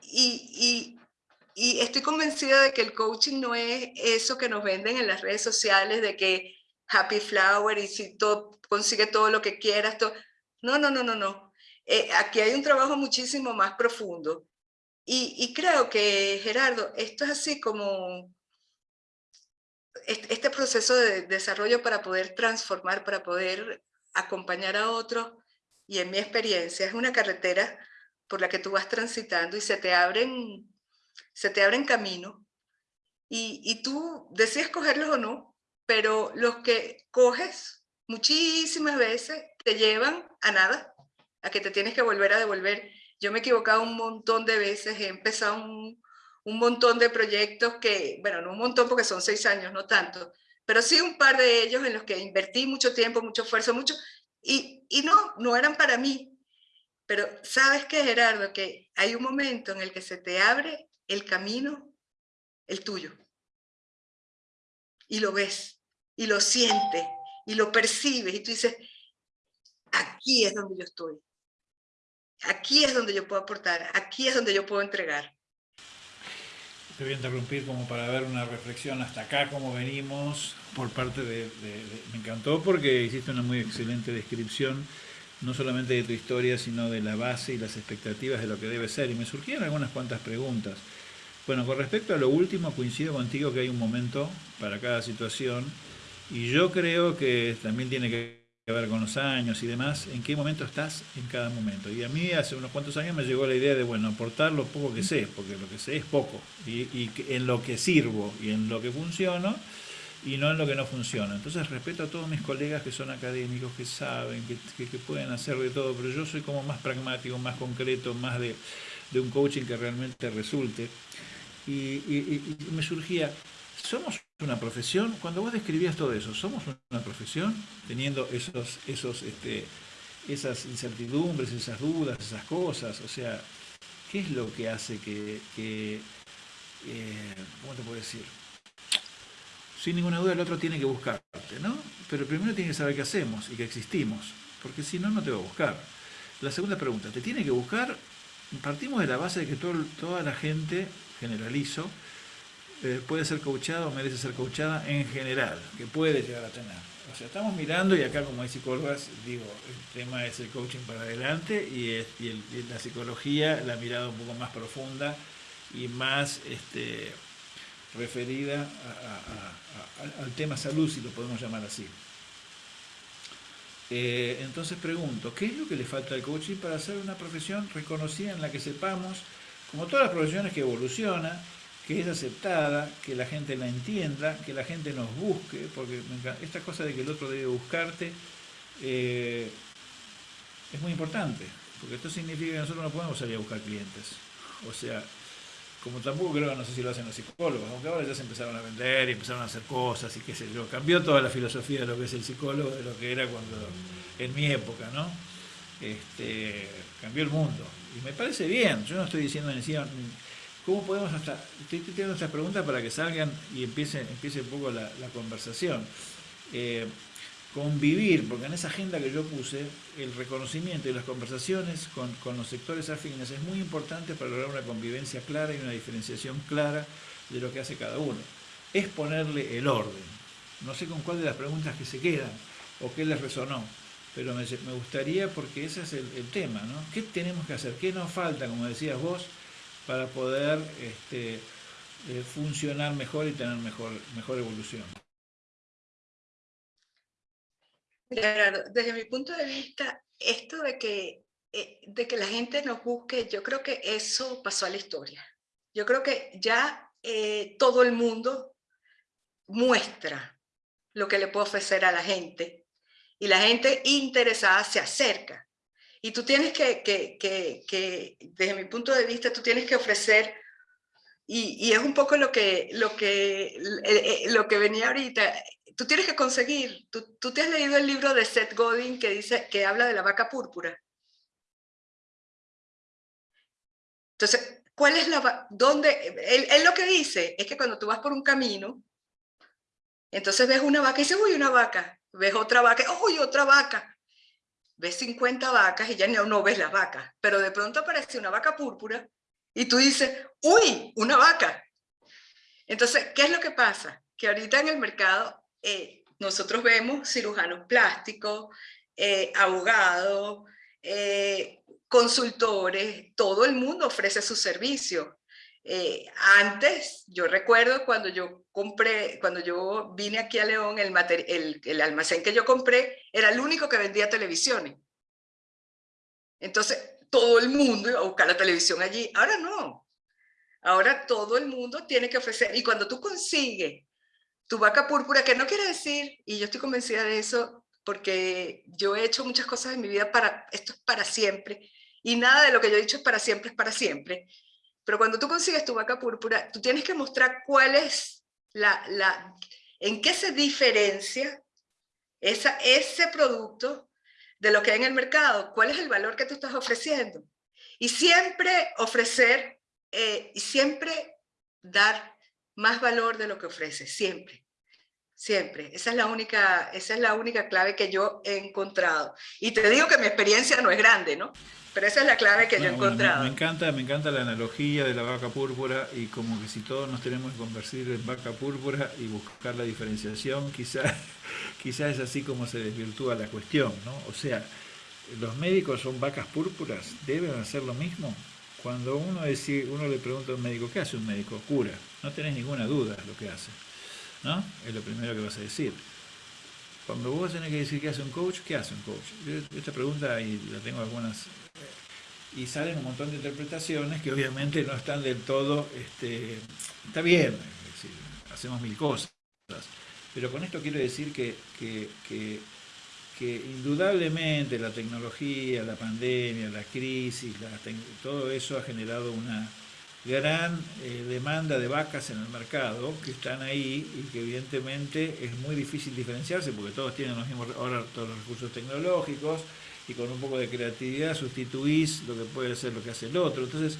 y, y, estoy convencida de que el coaching no es eso que nos venden en las redes sociales, de que happy flower y si todo, consigue todo lo que quieras. Todo. No, no, no, no, no. Eh, aquí hay un trabajo muchísimo más profundo. Y, creo que, Gerardo, esto es así como este proceso de desarrollo para poder transformar, para poder acompañar a otros y en mi experiencia es una carretera por la que tú vas transitando y se te abren, se te abren caminos y, y tú decides cogerlos o no, pero los que coges muchísimas veces te llevan a nada, a que te tienes que volver a devolver. Yo me he equivocado un montón de veces, he empezado un, un montón de proyectos que, bueno, no un montón porque son seis años, no tanto, pero sí un par de ellos en los que invertí mucho tiempo, mucho esfuerzo, mucho, y, y no, no eran para mí. Pero sabes que Gerardo, que hay un momento en el que se te abre el camino, el tuyo. Y lo ves, y lo sientes, y lo percibes, y tú dices, aquí es donde yo estoy. Aquí es donde yo puedo aportar, aquí es donde yo puedo entregar te voy a interrumpir como para ver una reflexión hasta acá, cómo venimos, por parte de, Me encantó porque hiciste una muy excelente descripción, no solamente de tu historia, sino de la base y las expectativas de lo que debe ser. Y me surgieron algunas cuantas preguntas. Bueno, con respecto a lo último, coincido contigo que hay un momento para cada situación, y yo creo que también tiene que que ver con los años y demás, en qué momento estás en cada momento. Y a mí hace unos cuantos años me llegó la idea de, bueno, aportar lo poco que sé, porque lo que sé es poco, y, en lo que sirvo y en lo que funciono, y no en lo que no funciona. Entonces respeto a todos mis colegas que son académicos, que saben, que, pueden hacer de todo, pero yo soy como más pragmático, más concreto, más de, de un coaching que realmente resulte. Y, y, y me surgía, somos una profesión, cuando vos describías todo eso, ¿somos una profesión teniendo esos, esos, este, esas incertidumbres, esas dudas, esas cosas? O sea, ¿qué es lo que hace que, eh, ¿cómo te puedo decir? Sin ninguna duda el otro tiene que buscarte, ¿no? Pero primero tiene que saber qué hacemos y que existimos, porque si no, no te va a buscar. La segunda pregunta, ¿te tiene que buscar? Partimos de la base de que toda la gente, generalizo, eh, puede ser coachada o merece ser coachada en general, que puede llegar a tener. O sea, estamos mirando y acá como hay psicólogas, digo, el tema es el coaching para adelante y, la psicología, la mirada un poco más profunda y más este, referida al tema salud, si lo podemos llamar así. Eh, entonces pregunto, ¿qué es lo que le falta al coaching para hacer una profesión reconocida en la que sepamos, como todas las profesiones que evolucionan, que es aceptada, que la gente la entienda, que la gente nos busque, porque esta cosa de que el otro debe buscarte eh, es muy importante, porque esto significa que nosotros no podemos salir a buscar clientes. O sea, como tampoco creo, no sé si lo hacen los psicólogos, aunque ahora ya se empezaron a vender y empezaron a hacer cosas y qué sé yo, cambió toda la filosofía de lo que es el psicólogo, de lo que era cuando, en mi época, ¿no? Este, cambió el mundo. Y me parece bien, yo no estoy diciendo siquiera ¿Cómo podemos hasta.? Estoy teniendo estas preguntas para que salgan y empiece, empiece un poco la, conversación. Eh, convivir, porque en esa agenda que yo puse, el reconocimiento y las conversaciones con, los sectores afines es muy importante para lograr una convivencia clara y una diferenciación clara de lo que hace cada uno. Es ponerle el orden. No sé con cuál de las preguntas que se quedan o qué les resonó, pero me, gustaría porque ese es el tema, ¿no? ¿Qué tenemos que hacer? ¿Qué nos falta, como decías vos? Para poder este, eh, funcionar mejor y tener mejor, mejor evolución. desde mi punto de vista, esto de que, eh, de que la gente nos busque, yo creo que eso pasó a la historia. Yo creo que ya eh, todo el mundo muestra lo que le puede ofrecer a la gente y la gente interesada se acerca. Y tú tienes que, que, que, desde mi punto de vista, tú tienes que ofrecer, y, y es un poco lo que, lo, que, eh, eh, lo que venía ahorita, tú tienes que conseguir, tú, tú te has leído el libro de Seth Godin que, dice, que habla de la vaca púrpura. Entonces, ¿cuál es la dónde él, él, lo que dice es que cuando tú vas por un camino, entonces ves una vaca y dices, uy, una vaca, ves otra vaca, uy, otra vaca, ves 50 vacas y ya no, ves las vacas, pero de pronto aparece una vaca púrpura y tú dices, uy, una vaca. Entonces, ¿qué es lo que pasa? Que ahorita en el mercado eh, nosotros vemos cirujanos plásticos, eh, abogados, eh, consultores, todo el mundo ofrece su servicio. Antes, yo recuerdo cuando yo compré, cuando yo vine aquí a León, el, el, el, almacén que yo compré era el único que vendía televisiones. Entonces, todo el mundo iba a buscar la televisión allí. Ahora no. Ahora todo el mundo tiene que ofrecer. Y cuando tú consigues tu vaca púrpura, que no quiere decir, y yo estoy convencida de eso, porque yo he hecho muchas cosas en mi vida para, esto es para siempre, y nada de lo que yo he dicho es para siempre, es para siempre. Pero cuando tú consigues tu vaca púrpura, tú tienes que mostrar cuál es la, en qué se diferencia esa, ese producto de lo que hay en el mercado, cuál es el valor que tú estás ofreciendo. Y siempre ofrecer, eh, y siempre dar más valor de lo que ofreces, siempre. Siempre. Esa es, la única, esa es la única clave que yo he encontrado. Y te digo que mi experiencia no es grande, ¿no? Pero esa es la clave que yo he encontrado. Me, encanta, me encanta la analogía de la vaca púrpura y como que si todos nos tenemos que convertir en vaca púrpura y buscar la diferenciación, quizás quizá es así como se desvirtúa la cuestión, ¿no? O sea, los médicos son vacas púrpuras, deben hacer lo mismo. Cuando uno, decide, uno le pregunta a un médico, ¿qué hace un médico? Cura. No tenés ninguna duda lo que hace. ¿No? Es lo primero que vas a decir. Cuando vos tenés que decir qué hace un coach, ¿qué hace un coach? esta pregunta, y la tengo algunas, y salen un montón de interpretaciones que obviamente no están del todo, este, está bien, hacemos mil cosas, pero con esto quiero decir que, que, que, indudablemente la tecnología, la pandemia, la crisis, todo eso ha generado una, gran eh, demanda de vacas en el mercado que están ahí y que evidentemente es muy difícil diferenciarse porque todos tienen los mismos, ahora todos los recursos tecnológicos y con un poco de creatividad sustituís lo que puede ser lo que hace el otro. Entonces,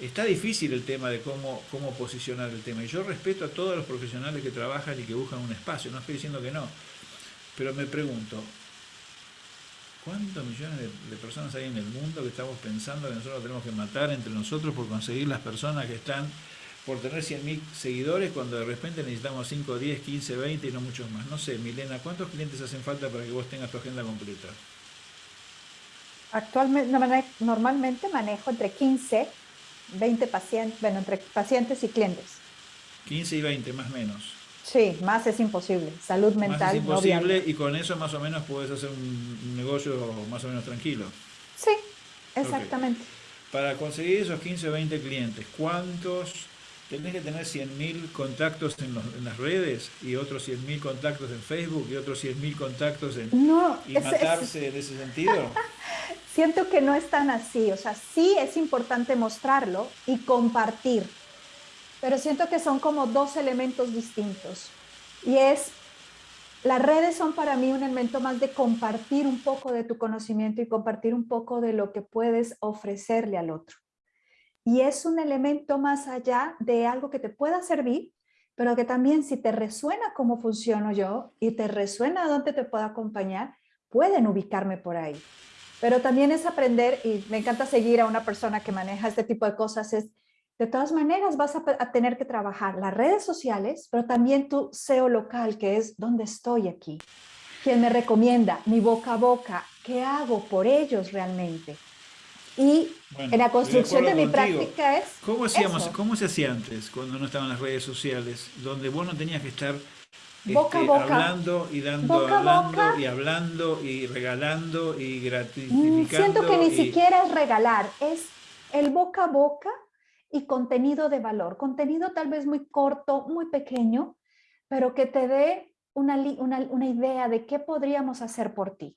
está difícil el tema de cómo, cómo posicionar el tema. Y yo respeto a todos los profesionales que trabajan y que buscan un espacio, no estoy diciendo que no. Pero me pregunto, ¿cuántos millones de, personas hay en el mundo que estamos pensando que nosotros tenemos que matar entre nosotros por conseguir las personas que están por tener 100.000 seguidores cuando de repente necesitamos 5, 10, 15, 20 y no muchos más? No sé, Milena, ¿cuántos clientes hacen falta para que vos tengas tu agenda completa? Actualmente, normalmente manejo entre 15, 20 pacientes, bueno, entre pacientes y clientes. 15 y 20, más o menos. Sí, más es imposible. Salud mental. Más es imposible y con eso más o menos puedes hacer un negocio más o menos tranquilo. Sí, exactamente. Para conseguir esos 15 o 20 clientes, ¿cuántos tenés que tener 100.000 contactos en, las redes y otros 100.000 contactos en Facebook y otros 100.000 contactos en... No, y matarse en ese sentido. Siento que no es tan así, o sea, sí es importante mostrarlo y compartir, pero siento que son como dos elementos distintos. Y es, las redes son para mí un elemento más de compartir un poco de tu conocimiento y compartir un poco de lo que puedes ofrecerle al otro. Y es un elemento más allá de algo que te pueda servir, pero que también si te resuena cómo funciono yo y te resuena dónde te puedo acompañar, pueden ubicarme por ahí. Pero también es aprender, y me encanta seguir a una persona que maneja este tipo de cosas, es de todas maneras vas a, tener que trabajar las redes sociales, pero también tu SEO local, que es dónde estoy aquí, quién me recomienda, mi boca a boca, qué hago por ellos realmente. Y en la construcción de, mi práctica es ¿Cómo, hacíamos, ¿Cómo se hacía antes, cuando no estaban las redes sociales, donde vos no tenías que estar boca a este, boca. hablando y dando, hablando y hablando y regalando y gratificando. Siento que ni siquiera es regalar, es el boca a boca y contenido de valor. Contenido tal vez muy corto, muy pequeño, pero que te dé una, una, una idea de qué podríamos hacer por ti.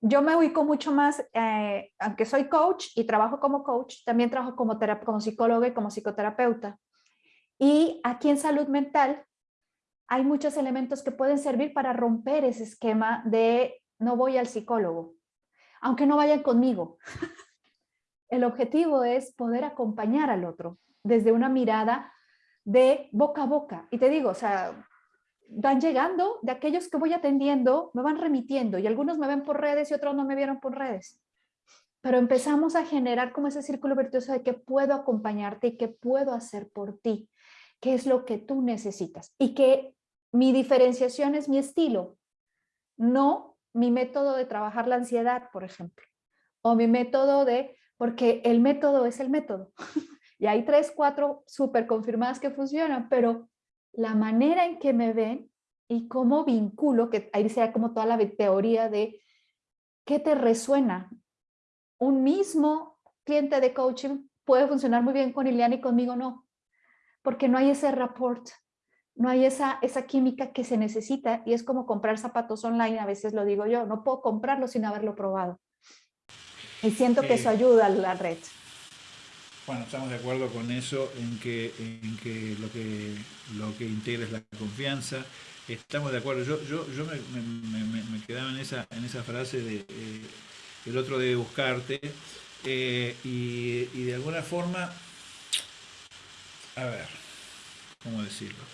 Yo me ubico mucho más, eh, aunque soy coach y trabajo como coach, también trabajo como, como psicóloga y como psicoterapeuta. Y aquí en salud mental hay muchos elementos que pueden servir para romper ese esquema de no voy al psicólogo, aunque no vayan conmigo. El objetivo es poder acompañar al otro desde una mirada de boca a boca. Y te digo, o sea, van llegando de aquellos que voy atendiendo, me van remitiendo y algunos me ven por redes y otros no me vieron por redes. Pero empezamos a generar como ese círculo virtuoso de que puedo acompañarte y que puedo hacer por ti, qué es lo que tú necesitas y que mi diferenciación es mi estilo, no mi método de trabajar la ansiedad, por ejemplo, o mi método de, porque el método es el método. y hay tres, cuatro súper confirmadas que funcionan, pero la manera en que me ven y cómo vinculo, que ahí sea como toda la teoría de qué te resuena. Un mismo cliente de coaching puede funcionar muy bien con Iliana y conmigo no, porque no hay ese rapport, no hay esa, esa química que se necesita y es como comprar zapatos online, a veces lo digo yo, no puedo comprarlo sin haberlo probado. Y siento que eso ayuda a la red. Bueno, estamos de acuerdo con eso, en que, en que, lo, que lo que integra es la confianza. Estamos de acuerdo. Yo, yo, yo me, quedaba en esa, en esa frase de eh, el otro debe buscarte. Eh, y, y de alguna forma, a ver, ¿cómo decirlo?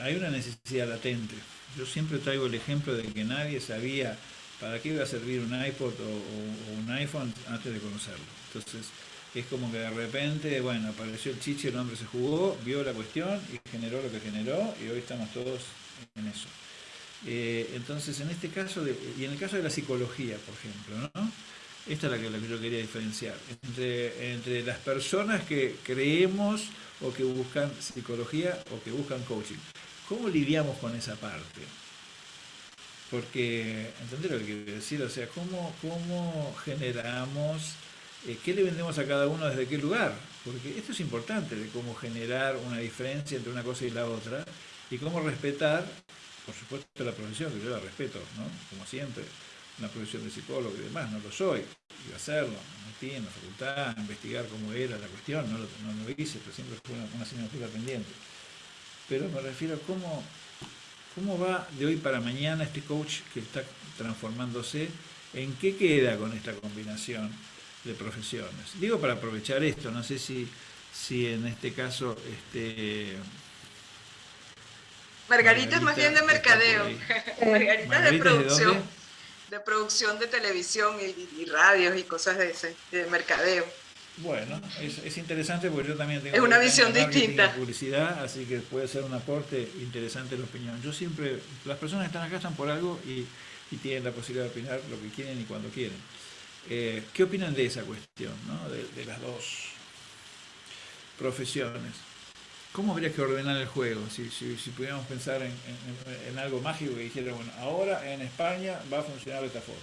hay una necesidad latente. Yo siempre traigo el ejemplo de que nadie sabía para qué iba a servir un iPod o, un iPhone antes de conocerlo. Entonces, es como que de repente, bueno, apareció el chichi, el hombre se jugó, vio la cuestión y generó lo que generó y hoy estamos todos en eso. Eh, entonces, en este caso, y en el caso de la psicología, por ejemplo, ¿no? Esta es la que, la que yo quería diferenciar. Entre, entre las personas que creemos o que buscan psicología o que buscan coaching. ¿Cómo lidiamos con esa parte? Porque, ¿entendés lo que quiero decir? O sea, ¿cómo, cómo generamos, eh, qué le vendemos a cada uno desde qué lugar? Porque esto es importante, de cómo generar una diferencia entre una cosa y la otra, y cómo respetar, por supuesto, la profesión, que yo la respeto, ¿no? Como siempre, la profesión de psicólogo y demás, no lo soy, iba a hacerlo, me metí en la facultad, a investigar cómo era la cuestión, no lo, no lo hice, pero siempre fue una, una asignatura pendiente. Pero me refiero a cómo, cómo va de hoy para mañana este coach que está transformándose, en qué queda con esta combinación de profesiones. Digo para aprovechar esto, no sé si, si en este caso este, Margarita, es más bien de mercadeo. Margarita, es de producción. De, producción de televisión y, radios y cosas de ese, de mercadeo. Bueno, es, interesante porque yo también tengo es una visión distinta. publicidad, así que puede ser un aporte interesante la opinión. Yo siempre, las personas que están acá están por algo y, tienen la posibilidad de opinar lo que quieren y cuando quieren. Eh, ¿Qué opinan de esa cuestión, ¿no? de las dos profesiones? ¿Cómo habría que ordenar el juego? Si, si, pudiéramos pensar en, algo mágico que dijera, bueno, ahora en España va a funcionar de esta forma.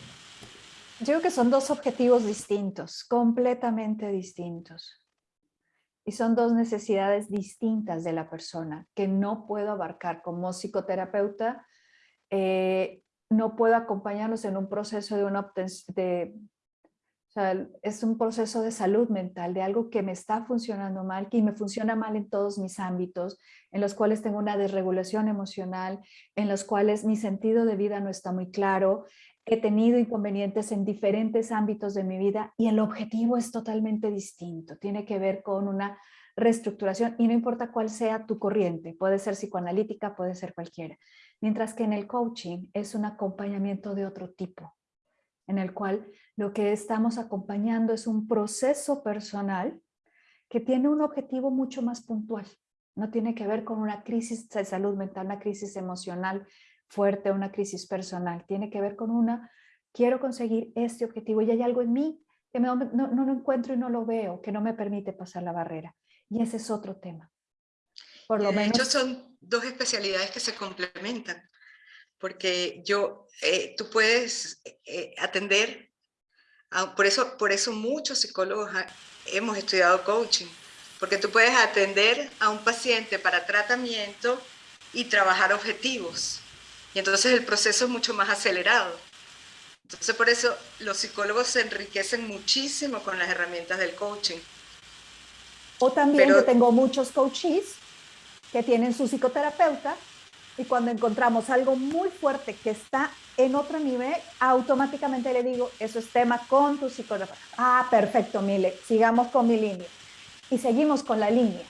Yo creo que son dos objetivos distintos, completamente distintos. Y son dos necesidades distintas de la persona que no puedo abarcar como psicoterapeuta. Eh, no puedo acompañarlos en un proceso de, una, de o sea, es un proceso de salud mental, de algo que me está funcionando mal, que me funciona mal en todos mis ámbitos, en los cuales tengo una desregulación emocional, en los cuales mi sentido de vida no está muy claro, he tenido inconvenientes en diferentes ámbitos de mi vida y el objetivo es totalmente distinto. Tiene que ver con una reestructuración y no importa cuál sea tu corriente, puede ser psicoanalítica, puede ser cualquiera. Mientras que en el coaching es un acompañamiento de otro tipo, en el cual lo que estamos acompañando es un proceso personal que tiene un objetivo mucho más puntual. No tiene que ver con una crisis de salud mental, una crisis emocional fuerte, una crisis personal. Tiene que ver con una, quiero conseguir este objetivo y hay algo en mí que no, no, lo encuentro y no lo veo, que no me permite pasar la barrera. Y ese es otro tema. Por lo menos... hecho, son dos especialidades que se complementan porque yo, eh, tú puedes eh, atender, por, eso, por eso muchos psicólogos hemos estudiado coaching, porque tú puedes atender a un paciente para tratamiento y trabajar objetivos. Y entonces el proceso es mucho más acelerado. Entonces por eso los psicólogos se enriquecen muchísimo con las herramientas del coaching. O también yo tengo muchos coaches que tienen su psicoterapeuta y cuando encontramos algo muy fuerte que está en otro nivel, automáticamente le digo, eso es tema con tu psicólogo. Ah, perfecto, Mile, sigamos con mi línea. Y seguimos con la línea.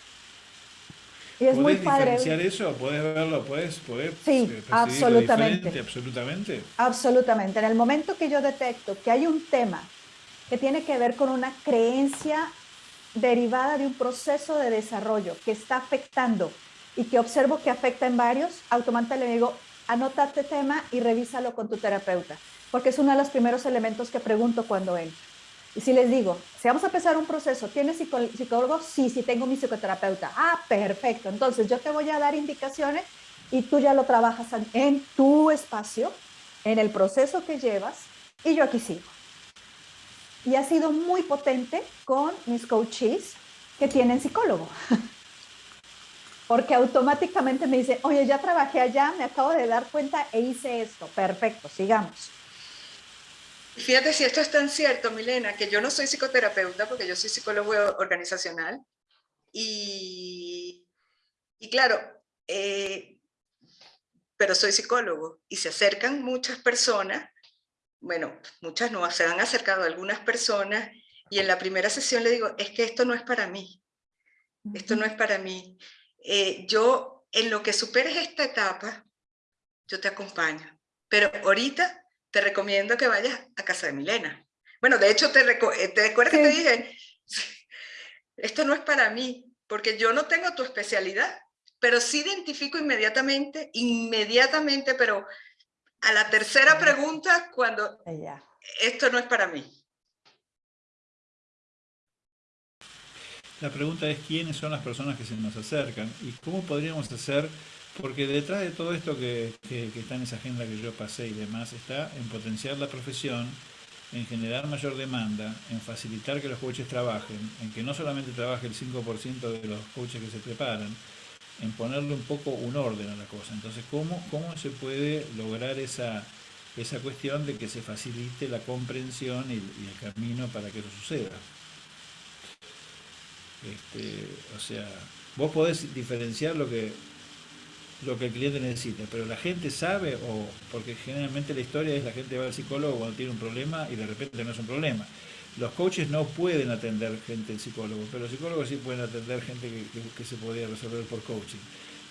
Y es muy padre. diferenciar eso? ¿Puedes verlo? ¿Puedes, sí, eh, absolutamente. absolutamente? Absolutamente. En el momento que yo detecto que hay un tema que tiene que ver con una creencia derivada de un proceso de desarrollo que está afectando y que observo que afecta en varios, automáticamente le digo, anota este tema y revísalo con tu terapeuta, porque es uno de los primeros elementos que pregunto cuando entro. Y si les digo, si vamos a empezar un proceso, ¿tienes psicólogo? Sí, sí tengo mi psicoterapeuta. Ah, perfecto. Entonces yo te voy a dar indicaciones y tú ya lo trabajas en tu espacio, en el proceso que llevas y yo aquí sigo. Y ha sido muy potente con mis coaches que tienen psicólogo. porque automáticamente me dice, oye, ya trabajé allá, me acabo de dar cuenta e hice esto. Perfecto, sigamos. Fíjate si esto es tan cierto, Milena, que yo no soy psicoterapeuta porque yo soy psicólogo organizacional y, y claro, eh, pero soy psicólogo y se acercan muchas personas, bueno, muchas no, se han acercado algunas personas y en la primera sesión le digo, es que esto no es para mí, esto no es para mí. Eh, yo, en lo que superes esta etapa, yo te acompaño. Pero ahorita te recomiendo que vayas a casa de Milena. Bueno, de hecho, te, eh, te acuerdas que te dije, esto no es para mí, porque yo no tengo tu especialidad, pero sí identifico inmediatamente, inmediatamente, pero a la tercera pregunta, cuando esto no es para mí. La pregunta es quiénes son las personas que se nos acercan y cómo podríamos hacer, porque detrás de todo esto que, está en esa agenda que yo pasé y demás, está en potenciar la profesión, en generar mayor demanda, en facilitar que los coaches trabajen, en que no solamente trabaje el 5% de los coaches que se preparan, en ponerle un poco un orden a la cosa. Entonces, ¿cómo, cómo se puede lograr esa, esa cuestión de que se facilite la comprensión y, el camino para que eso suceda. Este, o sea, vos podés diferenciar lo que lo que el cliente necesita, pero la gente sabe, o porque generalmente la historia es la gente va al psicólogo cuando tiene un problema y de repente no es un problema. Los coaches no pueden atender gente psicólogo, pero los psicólogos sí pueden atender gente que, se podría resolver por coaching.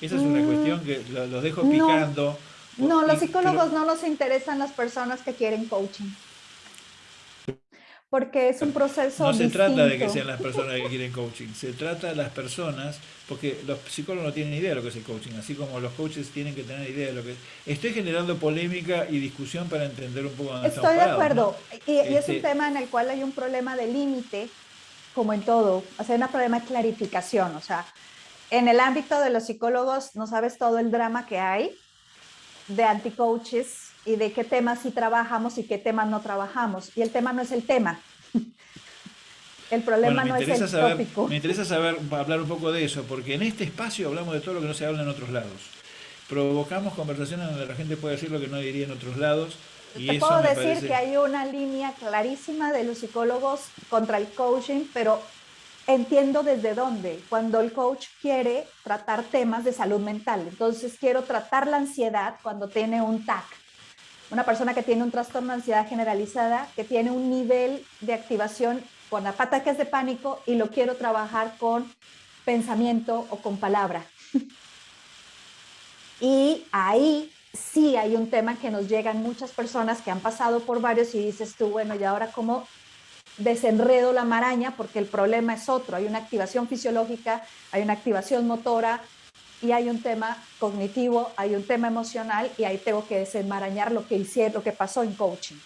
Esa es una mm. cuestión que los dejo picando. No, los psicólogos no nos interesan las personas que quieren coaching porque es un proceso No se trata de que sean las personas que quieren coaching, se trata de las personas, porque los psicólogos no tienen idea de lo que es el coaching, así como los coaches tienen que tener idea de lo que es. Estoy generando polémica y discusión para entender un poco dónde Estoy de acuerdo, y, es un este tema en el cual hay un problema de límite, como en todo, o sea, un problema de clarificación, o sea, en el ámbito de los psicólogos no sabes todo el drama que hay de anti-coaches, y de qué temas sí trabajamos y qué temas no trabajamos. Y el tema no es el tema. El problema no es el tópico. Me interesa saber, hablar un poco de eso, porque en este espacio hablamos de todo lo que no se habla en otros lados. Provocamos conversaciones donde la gente puede decir lo que no diría en otros lados. Y Te puedo decir que hay una línea clarísima de los psicólogos contra el coaching, pero entiendo desde dónde. Cuando el coach quiere tratar temas de salud mental, entonces quiero tratar la ansiedad cuando tiene un TAC una persona que tiene un trastorno de ansiedad generalizada, que tiene un nivel de activación con ataques de pánico y lo quiero trabajar con pensamiento o con palabra. y ahí sí hay un tema que nos llegan muchas personas que han pasado por varios y dices tú, bueno, ¿y ahora cómo desenredo la maraña? Porque el problema es otro, hay una activación fisiológica, hay una activación motora, y hay un tema cognitivo, hay un tema emocional y ahí tengo que desenmarañar lo que hice, lo que pasó en coaching.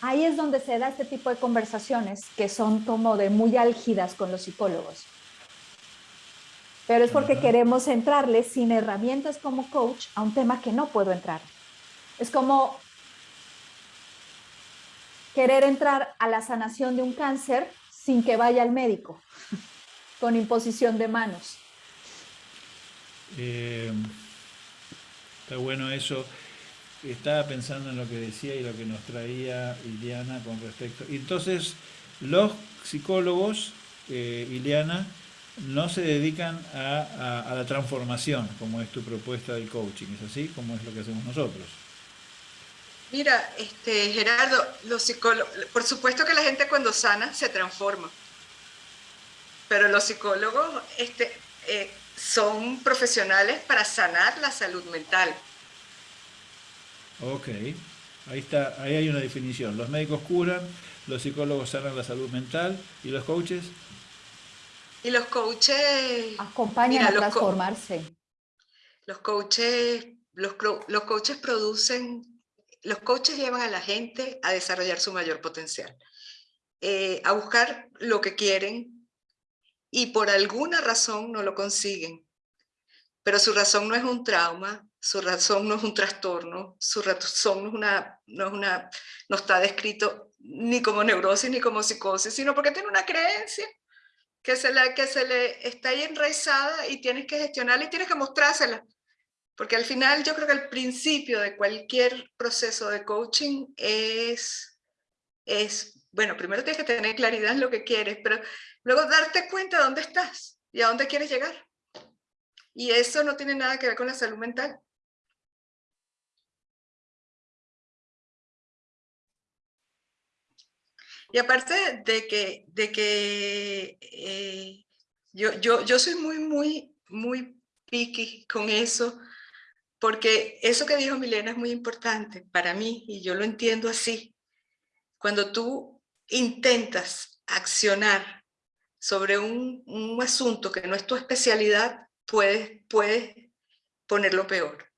Ahí es donde se da este tipo de conversaciones que son como de muy álgidas con los psicólogos. Pero es porque queremos entrarle sin herramientas como coach a un tema que no puedo entrar. Es como querer entrar a la sanación de un cáncer sin que vaya al médico, con imposición de manos. Eh, está bueno eso. Estaba pensando en lo que decía y lo que nos traía Iliana con respecto. Entonces, los psicólogos, eh, no se dedican a, la transformación, como es tu propuesta del coaching, ¿es así? Como es lo que hacemos nosotros. Mira, este, Gerardo, los psicólogos, por supuesto que la gente cuando sana se transforma, pero los psicólogos este, eh, son profesionales para sanar la salud mental. Ok, ahí está, ahí hay una definición. Los médicos curan, los psicólogos sanan la salud mental y los coaches. Y los coaches acompañan a transformarse. Los coaches, los, los coaches producen, los coaches llevan a la gente a desarrollar su mayor potencial, eh, a buscar lo que quieren, y por alguna razón no lo consiguen. Pero su razón no es un trauma, su razón no es un trastorno, su razón no, es una, no, es una, no está descrito ni como neurosis ni como psicosis, sino porque tiene una creencia que se, le, que se le está ahí enraizada y tienes que gestionarla y tienes que mostrársela. Porque al final yo creo que el principio de cualquier proceso de coaching es, es bueno, primero tienes que tener claridad en lo que quieres, pero luego darte cuenta de dónde estás y a dónde quieres llegar. Y eso no tiene nada que ver con la salud mental. Y aparte de que, de que eh, yo, yo, yo soy muy, muy, muy picky con eso, porque eso que dijo Milena es muy importante para mí y yo lo entiendo así. Cuando tú intentas accionar sobre un, asunto que no es tu especialidad, puedes, puedes ponerlo peor.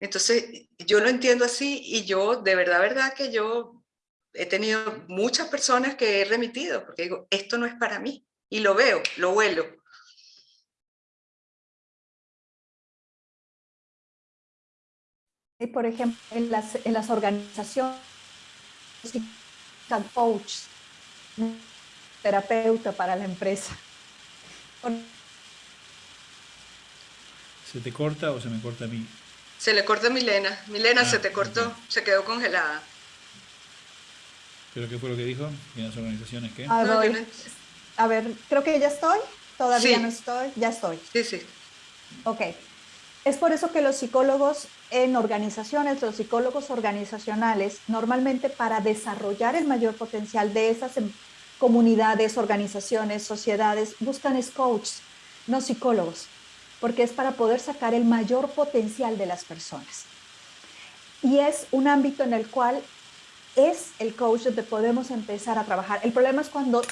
Entonces, yo lo entiendo así y yo, de verdad, verdad que yo he tenido muchas personas que he remitido, porque digo, esto no es para mí. Y lo veo, lo huelo. Por ejemplo, en las, en las organizaciones coach, terapeuta para la empresa. ¿Se te corta o se me corta a mí? Se le cortó a Milena. Milena, Ah, se te cortó, se quedó congelada. ¿Pero qué fue lo que dijo? ¿Y las organizaciones qué? Ah, A ver, creo que ya estoy. Todavía Sí. no estoy. Ya estoy. Sí, sí. Ok. Es por eso que los psicólogos en organizaciones, los psicólogos organizacionales, normalmente para desarrollar el mayor potencial de esas em- comunidades, organizaciones, sociedades, buscan es coaches, no psicólogos, porque es para poder sacar el mayor potencial de las personas. Y es un ámbito en el cual es el coach donde podemos empezar a trabajar. El problema es cuando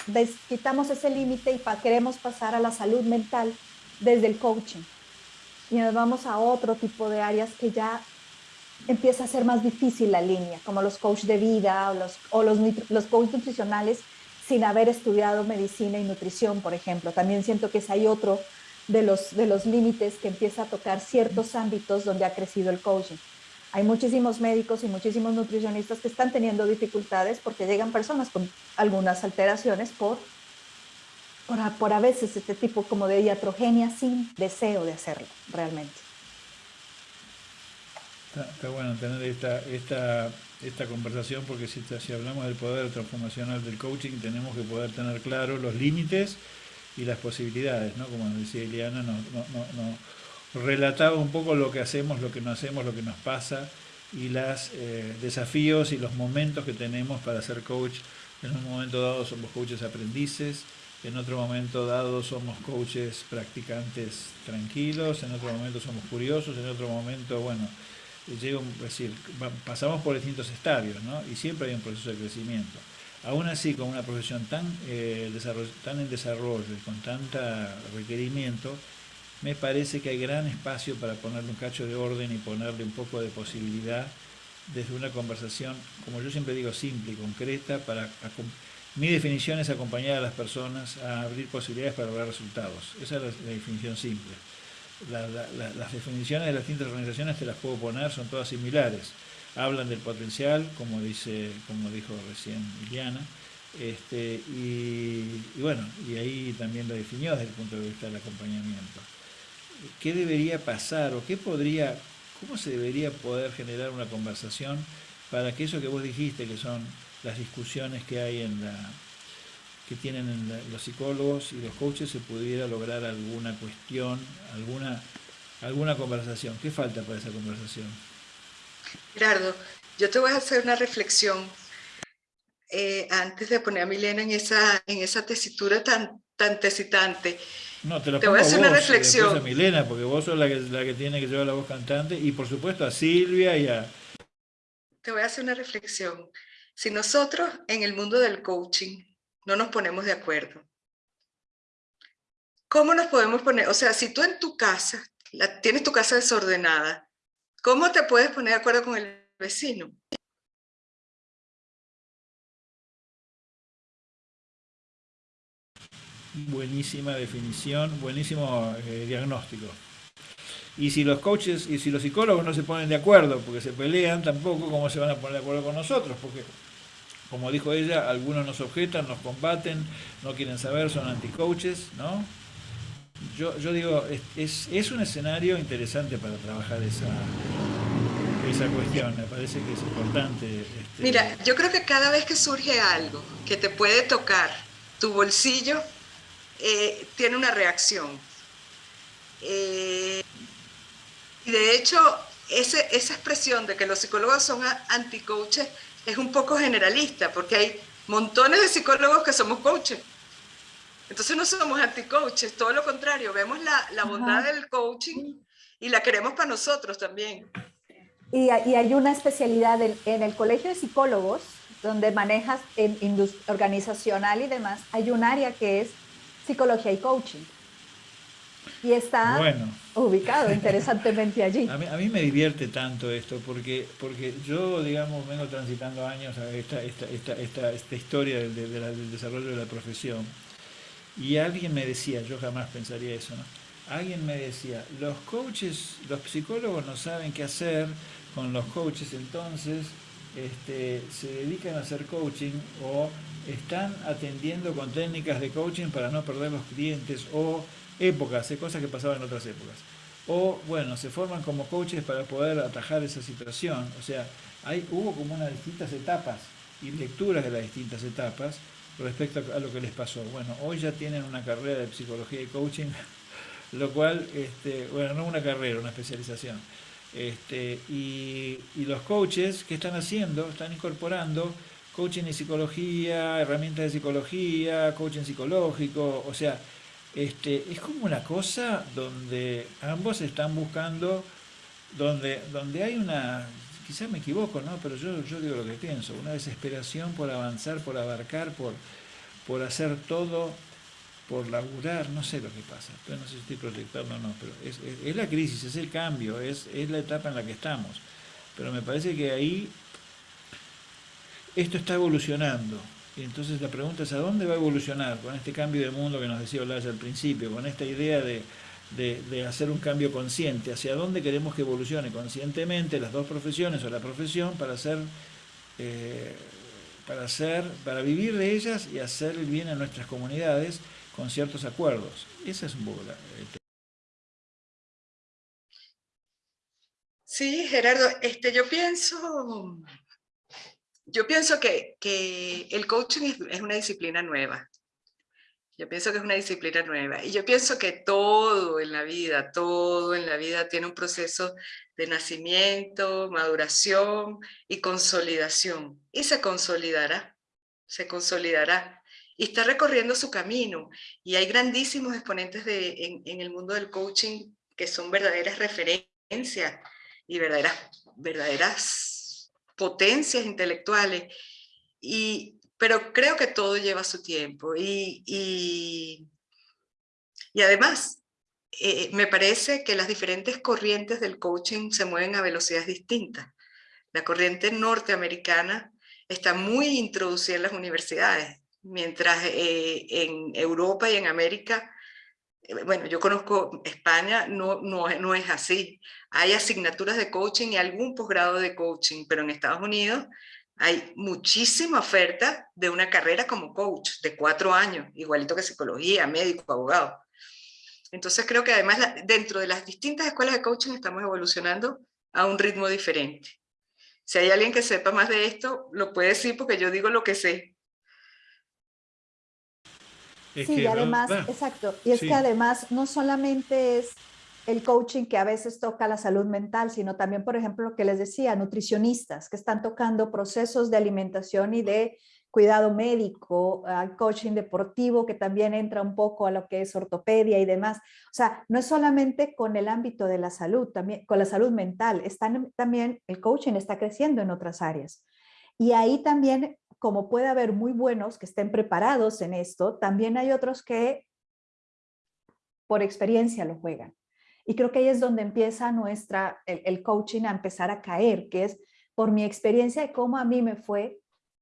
quitamos ese límite y pa- queremos pasar a la salud mental desde el coaching. Y nos vamos a otro tipo de áreas que ya empieza a ser más difícil la línea, como los coaches de vida o los, o los, los coaches nutricionales sin haber estudiado medicina y nutrición, por ejemplo. También siento que es ahí otro de los, de los límites que empieza a tocar ciertos ámbitos donde ha crecido el coaching. Hay muchísimos médicos y muchísimos nutricionistas que están teniendo dificultades porque llegan personas con algunas alteraciones por, por, a, veces este tipo como de iatrogenia sin deseo de hacerlo realmente. Está, está bueno tener esta, esta, esta conversación porque si, hablamos del poder transformacional del coaching tenemos que poder tener claro los límites y las posibilidades, ¿no? Como decía Eliana, nos no, no, no, relataba un poco lo que hacemos, lo que no hacemos, lo que nos pasa y los eh, desafíos y los momentos que tenemos para ser coach. En un momento dado somos coaches aprendices, en otro momento dado somos coaches practicantes tranquilos, en otro momento somos curiosos, en otro momento, bueno, llega decir, pasamos por distintos estadios, ¿no? Y siempre hay un proceso de crecimiento. Aún así, con una profesión tan, eh, tan en desarrollo y con tanta requerimiento, me parece que hay gran espacio para ponerle un cacho de orden y ponerle un poco de posibilidad desde una conversación, como yo siempre digo, simple y concreta, para mi definición es acompañar a las personas a abrir posibilidades para lograr resultados. Esa es la definición simple. La- la- la- las definiciones de las distintas organizaciones te las puedo poner, son todas similares. Hablan del potencial, como dice, como dijo recién Iliana, este, y, y bueno, y ahí también lo definió desde el punto de vista del acompañamiento. ¿Qué debería pasar o qué podría, cómo se debería poder generar una conversación para que eso que vos dijiste, que son las discusiones que hay en la que tienen en la- los psicólogos y los coaches, se pudiera lograr alguna cuestión, alguna, alguna conversación? ¿Qué falta para esa conversación? Gerardo, yo te voy a hacer una reflexión eh, antes de poner a Milena en esa, en esa tesitura tan, tan tesitante. No, te lo Te voy a hacer una vos, después reflexión. a Milena, porque vos sos la que, la que tiene que llevar la voz cantante, y por supuesto a Silvia y a... Te voy a hacer una reflexión. Si nosotros en el mundo del coaching no nos ponemos de acuerdo, ¿cómo nos podemos poner? O sea, si tú en tu casa tienes tu casa desordenada, ¿cómo te puedes poner de acuerdo con el vecino? Buenísima definición, buenísimo eh, diagnóstico. Y si los coaches y si los psicólogos no se ponen de acuerdo porque se pelean, tampoco cómo se van a poner de acuerdo con nosotros, porque como dijo ella, algunos nos objetan, nos combaten, no quieren saber, son anticoaches, ¿no? Yo, digo, es, un escenario interesante para trabajar esa, esa cuestión, me parece que es importante. este, Mira, yo creo que cada vez que surge algo que te puede tocar tu bolsillo, eh, tiene una reacción. Eh, y de hecho, ese, esa expresión de que los psicólogos son anticoaches es un poco generalista, porque hay montones de psicólogos que somos coaches. Entonces no somos anticoaches, todo lo contrario, vemos la, la bondad Ajá. del coaching y la queremos para nosotros también. Y, hay- y hay una especialidad en, en el Colegio de Psicólogos, donde manejas en organizacional y demás, hay un área que es psicología y coaching. Y está Bueno. Ubicado interesantemente allí. A mí, me divierte tanto esto porque, porque yo, digamos, vengo transitando años a esta, esta, esta, esta, esta historia del desarrollo de la profesión y alguien me decía, yo jamás pensaría eso, ¿no? Alguien me decía, los coaches, los psicólogos no saben qué hacer con los coaches, entonces este, se dedican a hacer coaching o están atendiendo con técnicas de coaching para no perder los clientes o épocas, cosas que pasaban en otras épocas. o bueno, se forman como coaches para poder atajar esa situación. O sea, hay, hubo como unas distintas etapas y lecturas de las distintas etapas respecto a lo que les pasó. Bueno, hoy ya tienen una carrera de psicología y coaching, lo cual, este, bueno, no una carrera, una especialización. Este, y, y los coaches, ¿qué están haciendo? Están incorporando coaching y psicología, herramientas de psicología, coaching psicológico, o sea, este, es como una cosa donde ambos están buscando, donde, donde hay una, quizás me equivoco, ¿no? pero yo, yo digo lo que pienso, una desesperación por avanzar, por abarcar, por, por hacer todo, por laburar, no sé lo que pasa, no sé si estoy proyectando o no, pero es, es, la crisis, es el cambio, es, es la etapa en la que estamos. Pero me parece que ahí esto está evolucionando. Y entonces la pregunta es, ¿a dónde va a evolucionar con este cambio de mundo que nos decía Olaya al principio, con esta idea de, de, hacer un cambio consciente? ¿Hacia dónde queremos que evolucione conscientemente las dos profesiones o la profesión para hacer, eh, para hacer, para vivir de ellas y hacer el bien a nuestras comunidades con ciertos acuerdos? Esa es un poco la, Sí, Gerardo, este, yo pienso yo pienso que, el coaching es, una disciplina nueva. Yo pienso que es una disciplina nueva. Y yo pienso que todo en la vida, todo en la vida tiene un proceso de nacimiento, maduración y consolidación. Y se consolidará, se consolidará. Y está recorriendo su camino. Y hay grandísimos exponentes de, en, el mundo del coaching que son verdaderas referencias y verdaderas, verdaderas potencias intelectuales, y, pero creo que todo lleva su tiempo. Y, y, además, eh, me parece que las diferentes corrientes del coaching se mueven a velocidades distintas. La corriente norteamericana está muy introducida en las universidades, mientras eh, en Europa y en América eh, bueno, yo conozco España, no, no, no, es así. Hay asignaturas de coaching y algún posgrado de coaching, pero en Estados Unidos hay muchísima oferta de una carrera como coach de cuatro años, igualito que psicología, médico, abogado. Entonces creo que además dentro de las distintas escuelas de coaching estamos evolucionando a un ritmo diferente. Si hay alguien que sepa más de esto, lo puede decir porque yo digo lo que sé sí, y además, exacto, y es que además no solamente es el coaching que a veces toca la salud mental, sino también, por ejemplo, lo que les decía, nutricionistas que están tocando procesos de alimentación y de cuidado médico, coaching deportivo, que también entra un poco a lo que es ortopedia y demás. O sea, no es solamente con el ámbito de la salud, también con la salud mental, están, también el coaching está creciendo en otras áreas. Y ahí también como puede haber muy buenos que estén preparados en esto, también hay otros que por experiencia lo juegan. Y creo que ahí es donde empieza nuestra, el, coaching a empezar a caer, que es por mi experiencia de cómo a mí me fue,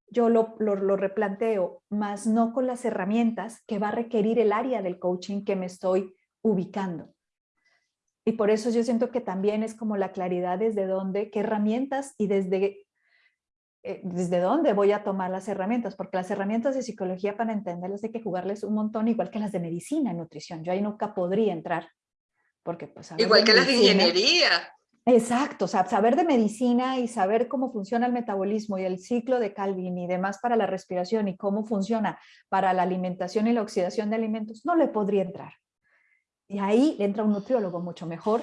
yo lo, lo, replanteo, más no con las herramientas que va a requerir el área del coaching que me estoy ubicando. Y por eso yo siento que también es como la claridad desde dónde, qué herramientas y desde eh, desde dónde voy a tomar las herramientas, porque las herramientas de psicología para entenderlas hay que jugarles un montón, igual que las de medicina y nutrición. Yo ahí nunca podría entrar, porque pues... Igual que las de ingeniería. Exacto, o sea, saber de medicina y saber cómo funciona el metabolismo y el ciclo de Calvin y demás para la respiración y cómo funciona para la alimentación y la oxidación de alimentos, no le podría entrar. Y ahí entra un nutriólogo mucho mejor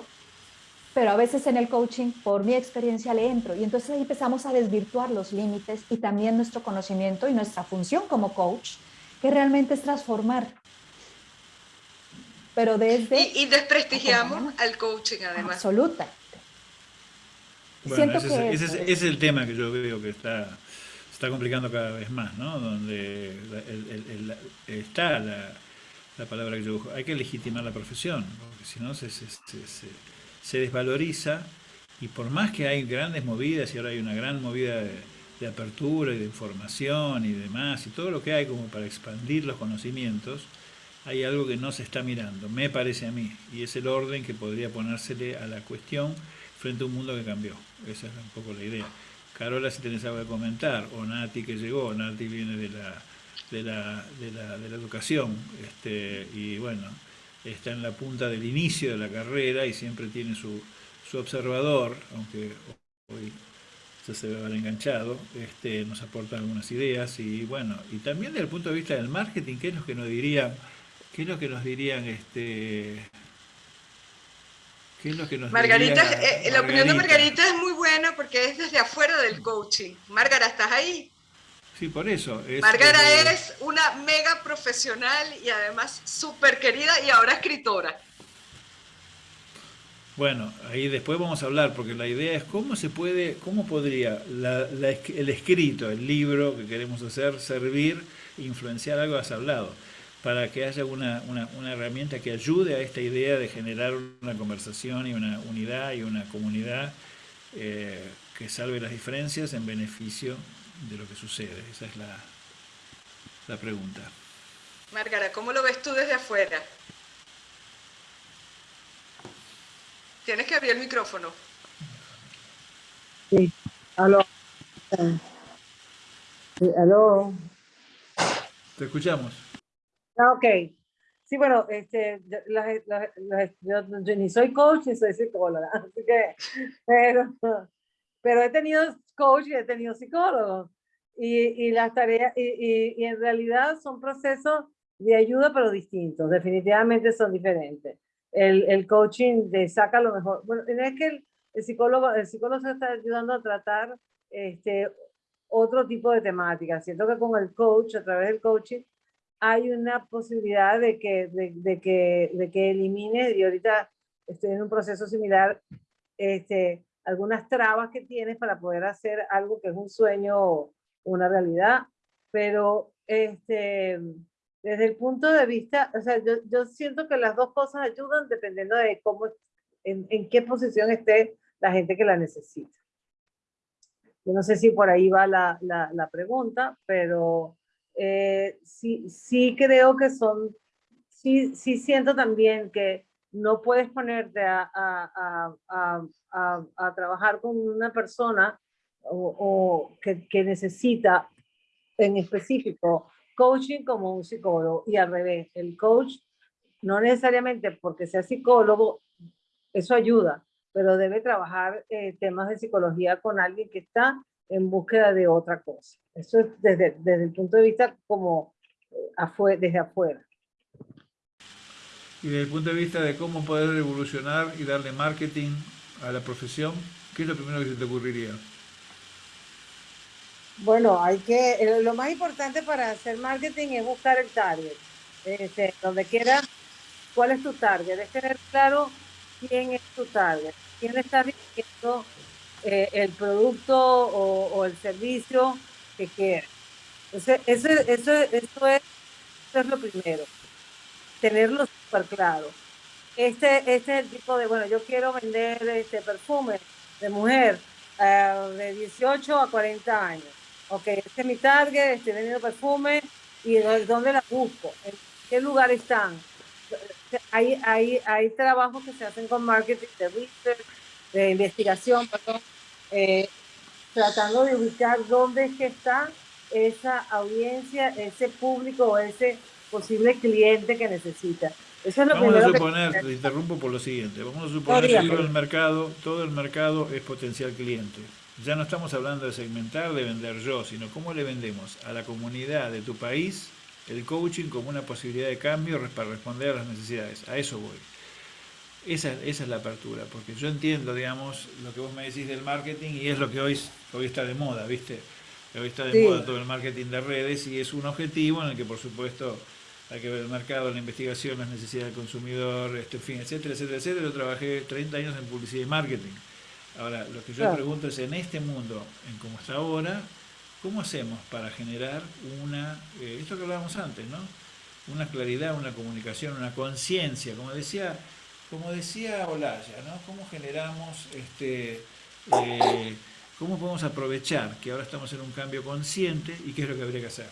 pero a veces en el coaching, por mi experiencia, le entro y entonces ahí empezamos a desvirtuar los límites y también nuestro conocimiento y nuestra función como coach, que realmente es transformar. Pero desde... Y, desprestigiamos al coaching además. Absoluta. Bueno, ese, es, el tema que yo veo que está, está complicando cada vez más, ¿no? Donde está la, la, palabra que yo busco. Hay que legitimar la profesión, porque si no se, se se desvaloriza y por más que hay grandes movidas y ahora hay una gran movida de, apertura y de información y demás y todo lo que hay como para expandir los conocimientos, hay algo que no se está mirando, me parece a mí, y es el orden que podría ponérsele a la cuestión frente a un mundo que cambió. Esa es un poco la idea. Carola, si tenés algo que comentar, o Nati que llegó, Nati viene de la, de la, de la, de la educación, este, y bueno, está en la punta del inicio de la carrera y siempre tiene su, su observador, aunque hoy se debe haber enganchado, este, nos aporta algunas ideas y bueno, y también desde el punto de vista del marketing, ¿qué es lo que nos dirían? ¿Qué es lo que nos dirían este ¿Qué es lo que nos Margarita, eh, la opinión de Margarita es muy buena porque es desde afuera del coaching. Margarita, ¿estás ahí? Sí, por eso. Margarita es una mega profesional y además súper querida y ahora escritora. Bueno, ahí después vamos a hablar, porque la idea es cómo se puede, cómo podría el escrito, el libro que queremos hacer, servir, influenciar algo has hablado, para que haya una, herramienta que ayude a esta idea de generar una conversación y una unidad y una comunidad eh, que salve las diferencias en beneficio de lo que sucede. Esa es la, la pregunta. Márgara, ¿cómo lo ves tú desde afuera? Tienes que abrir el micrófono. Sí, aló. Sí, aló. Te escuchamos. Ah, ok. Sí, bueno, este, yo, ni soy coach ni soy psicóloga, así que, pero, pero he tenido coach y he tenido psicólogo. Y, y las tareas, y, y, en realidad son procesos de ayuda, pero distintos, definitivamente son diferentes el, el coaching de saca lo mejor. Bueno, es que el, el, psicólogo, el psicólogo se está ayudando a tratar este, otro tipo de temática. Siento que con el coach, a través del coaching, hay una posibilidad de que, de, de que, de que elimine, y ahorita estoy en un proceso similar, este, algunas trabas que tienes para poder hacer algo que es un sueño o una realidad, pero este, desde el punto de vista, o sea, yo, yo siento que las dos cosas ayudan dependiendo de cómo, en, en, qué posición esté la gente que la necesita. Yo no sé si por ahí va la, la, la pregunta, pero eh, sí, sí creo que son, sí, sí siento también que no puedes ponerte a, a, a, a, trabajar con una persona o, o que, que necesita en específico coaching como un psicólogo. Y al revés, el coach no necesariamente porque sea psicólogo, eso ayuda, pero debe trabajar eh, temas de psicología con alguien que está en búsqueda de otra cosa. Eso es desde, desde el punto de vista como eh, desde afuera. Y desde el punto de vista de cómo poder evolucionar y darle marketing a la profesión, ¿qué es lo primero que se te ocurriría? Bueno, hay que, eh, lo más importante para hacer marketing es buscar el target. Este, donde quiera, ¿cuál es tu target? Es tener claro quién es tu target, quién está diciendo eh, el producto o, el servicio que quiere. Entonces, eso, eso, eso, es, eso es lo primero, tenerlo súper claro. Este, este es el tipo de, bueno, yo quiero vender este perfume de mujer uh, de 18 a 40 años ok, este es mi target, estoy vendiendo perfume y dónde la busco, en qué lugar están. Hay, hay, hay trabajos que se hacen con marketing de research, de investigación, perdón, eh, tratando de ubicar dónde es que está esa audiencia, ese público o ese posible cliente que necesita. Eso es lo vamos a suponer, te interrumpo por lo siguiente, vamos a suponer que todo el mercado, todo el mercado es potencial cliente. Ya no estamos hablando de segmentar, de vender yo, sino cómo le vendemos a la comunidad de tu país el coaching como una posibilidad de cambio para responder a las necesidades. A eso voy. Esa, esa es la apertura, porque yo entiendo, digamos, lo que vos me decís del marketing y es lo que hoy, hoy está de moda, ¿viste? Hoy está de moda todo el marketing de redes y es un objetivo en el que, por supuesto, hay que ver el mercado, la investigación, las necesidades del consumidor, este, en fin, etcétera, etcétera, etcétera. Yo trabajé 30 años en publicidad y marketing. Ahora, lo que yo pregunto es, en este mundo, en como está ahora, ¿cómo hacemos para generar una, eh, esto que hablábamos antes, ¿no? Una claridad, una comunicación, una conciencia, como decía, como decía Olaya, ¿no? ¿Cómo generamos, este, eh, cómo podemos aprovechar que ahora estamos en un cambio consciente y qué es lo que habría que hacer?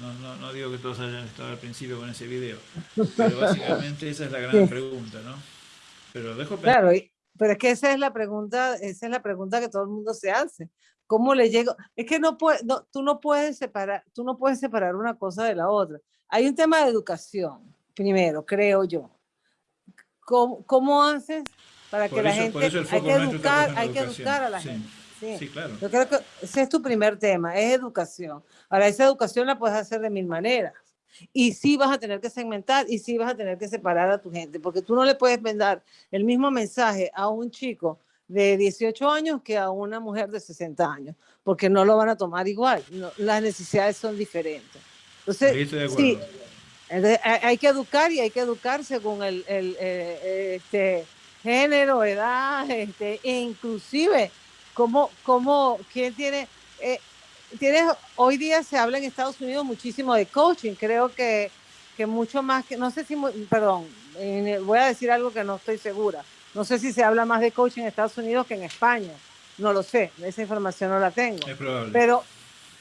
No, no, no digo que todos hayan estado al principio con ese video, pero básicamente esa es la gran pregunta, ¿no? Pero dejo Claro, pero es que esa es la pregunta, esa es la pregunta que todo el mundo se hace. ¿Cómo le llego? Es que no, puede, no, tú, no puedes separar, tú no puedes separar una cosa de la otra. Hay un tema de educación. primero, creo yo. ¿Cómo, cómo haces para que Por la eso- gente... hay que educar, hay que educar a la Sí. gente. Sí. Sí, claro. Yo creo que ese es tu primer tema, es educación. Ahora, esa educación la puedes hacer de mil maneras. Y sí vas a tener que segmentar y sí vas a tener que separar a tu gente, porque tú no le puedes mandar el mismo mensaje a un chico de 18 años que a una mujer de 60 años, porque no lo van a tomar igual. no- las necesidades son diferentes. Entonces, sí, hay hay que educar y hay que educar según el, el, eh, eh, este, género, edad, este, e inclusive cómo, cómo, quién tiene, eh, tienes, hoy día se habla en Estados Unidos muchísimo de coaching, creo que, que mucho más que, no sé si, perdón, eh, voy a decir algo que no estoy segura, no sé si se habla más de coaching en Estados Unidos que en España, no lo sé, esa información no la tengo. Es probable. Pero,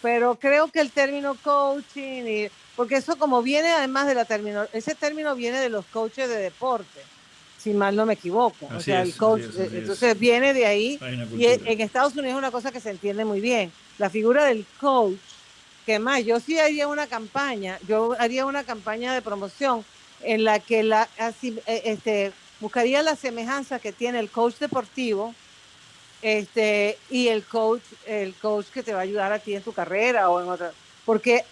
pero creo que el término coaching, y, porque eso como viene además de la término, ese término viene de los coaches de deporte, si mal no me equivoco. o sea, es, el así coach, es, así eh, es. entonces viene de ahí. Y en cultura. en Estados Unidos es una cosa que se entiende muy bien. La figura del coach, que más, yo sí haría una campaña, yo haría una campaña de promoción en la que la, así, eh, este, buscaría la semejanza que tiene el coach deportivo este, y el coach, el coach que te va a ayudar a ti en tu carrera o en otra. Porque,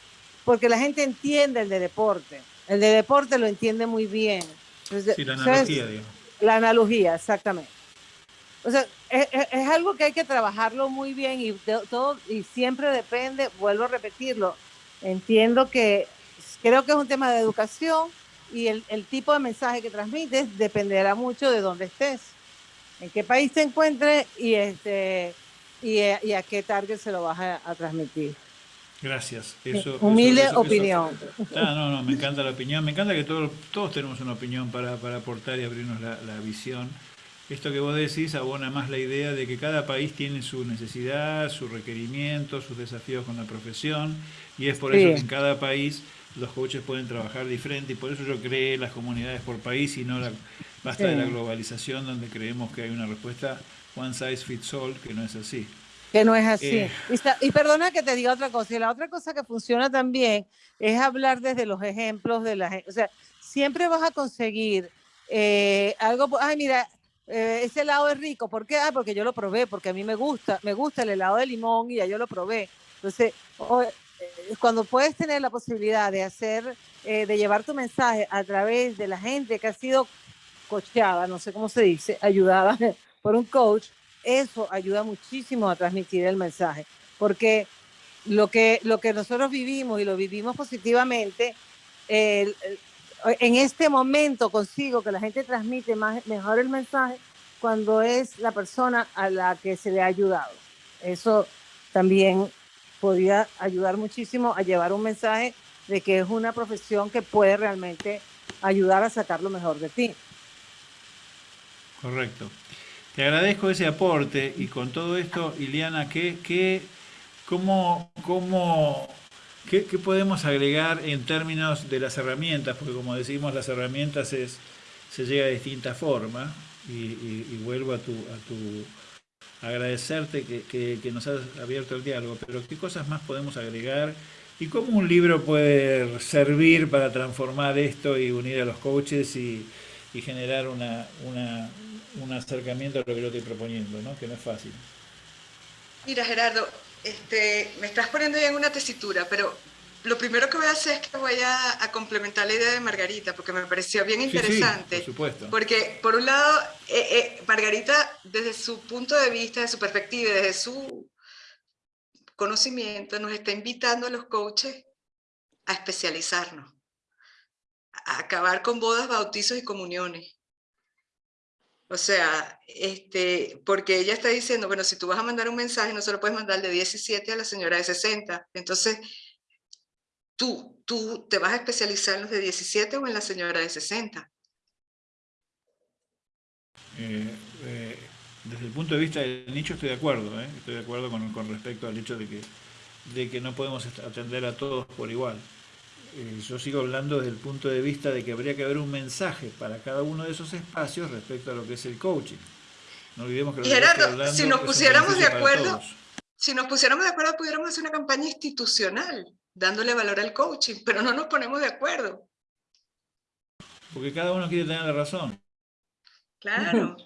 porque la gente entiende el de deporte. El de deporte lo entiende muy bien. Entonces, Sí, la ¿sabes? analogía, digamos. La analogía, exactamente. O sea, es, algo que hay que trabajarlo muy bien y de- todo y siempre depende, vuelvo a repetirlo, entiendo que creo que es un tema de educación y el, el tipo de mensaje que transmites dependerá mucho de dónde estés, en qué país te encuentres y este y, a- y a qué target se lo vas a, a transmitir. Gracias. Eso, Humilde eso- opinión. Ah, no, no, me encanta la opinión. Me encanta que todos, todos tenemos una opinión para, para aportar y abrirnos la, la visión. Esto que vos decís abona más la idea de que cada país tiene su necesidad, su requerimiento, sus desafíos con la profesión, y es por eso que en cada país los coaches pueden trabajar diferente, y por eso yo creé las comunidades por país y no la, basta de la globalización donde creemos que hay una respuesta one size fits all, que no es así. Que no es así. Eh. Y, y perdona que te diga otra cosa. Y la otra cosa que funciona también es hablar desde los ejemplos de la gente. O sea, siempre vas a conseguir eh, algo. Ay, mira, eh, ese helado es rico. ¿Por qué? Ah, porque yo lo probé, porque a mí me gusta. Me gusta el helado de limón y ya yo lo probé. Entonces, o- eh, cuando puedes tener la posibilidad de hacer, eh, de llevar tu mensaje a través de la gente que ha sido coachada, no sé cómo se dice, ayudada por un coach, eso ayuda muchísimo a transmitir el mensaje, porque lo que, lo que nosotros vivimos y lo vivimos positivamente, en este momento consigo que la gente transmite más, mejor el mensaje cuando es la persona a la que se le ha ayudado. Eso también podría ayudar muchísimo a llevar un mensaje de que es una profesión que puede realmente ayudar a sacar lo mejor de ti. Correcto. Te agradezco ese aporte y con todo esto, Iliana, ¿qué, qué, cómo, cómo, qué, podemos agregar en términos de las herramientas? Porque como decimos, las herramientas es, se llega de distinta forma y, vuelvo a tu, a tu agradecerte que, que- que nos has abierto el diálogo, pero ¿qué cosas más podemos agregar? ¿Y cómo un libro puede servir para transformar esto y unir a los coaches y, y generar una, una- un acercamiento a lo que yo estoy proponiendo, ¿no? que no es fácil. Mira, Gerardo, este, me estás poniendo ya en una tesitura, pero lo primero que voy a hacer es que voy a, a complementar la idea de Margarita, porque me pareció bien Sí, sí, interesante. por supuesto. Porque, por un lado, eh, eh, Margarita, desde su punto de vista, desde su perspectiva, desde su conocimiento, nos está invitando a los coaches a especializarnos, a acabar con bodas, bautizos y comuniones. O sea, este, porque ella está diciendo, bueno, si tú vas a mandar un mensaje, no solo puedes mandar de 17 a la señora de 60. Entonces, tú, tú te vas a especializar en los de 17 o en la señora de 60. Eh, eh, desde el punto de vista del nicho estoy de acuerdo, ¿eh? estoy de acuerdo con, con respecto al hecho de que, de que no podemos atender a todos por igual. Eh, yo sigo hablando desde el punto de vista de que habría que haber un mensaje para cada uno de esos espacios respecto a lo que es el coaching. No olvidemos que lo Y que Gerardo, hablando si nos pusiéramos de acuerdo. Si nos pusiéramos de acuerdo, pudiéramos hacer una campaña institucional, dándole valor al coaching, pero no nos ponemos de acuerdo. Porque cada uno quiere tener la razón. Claro.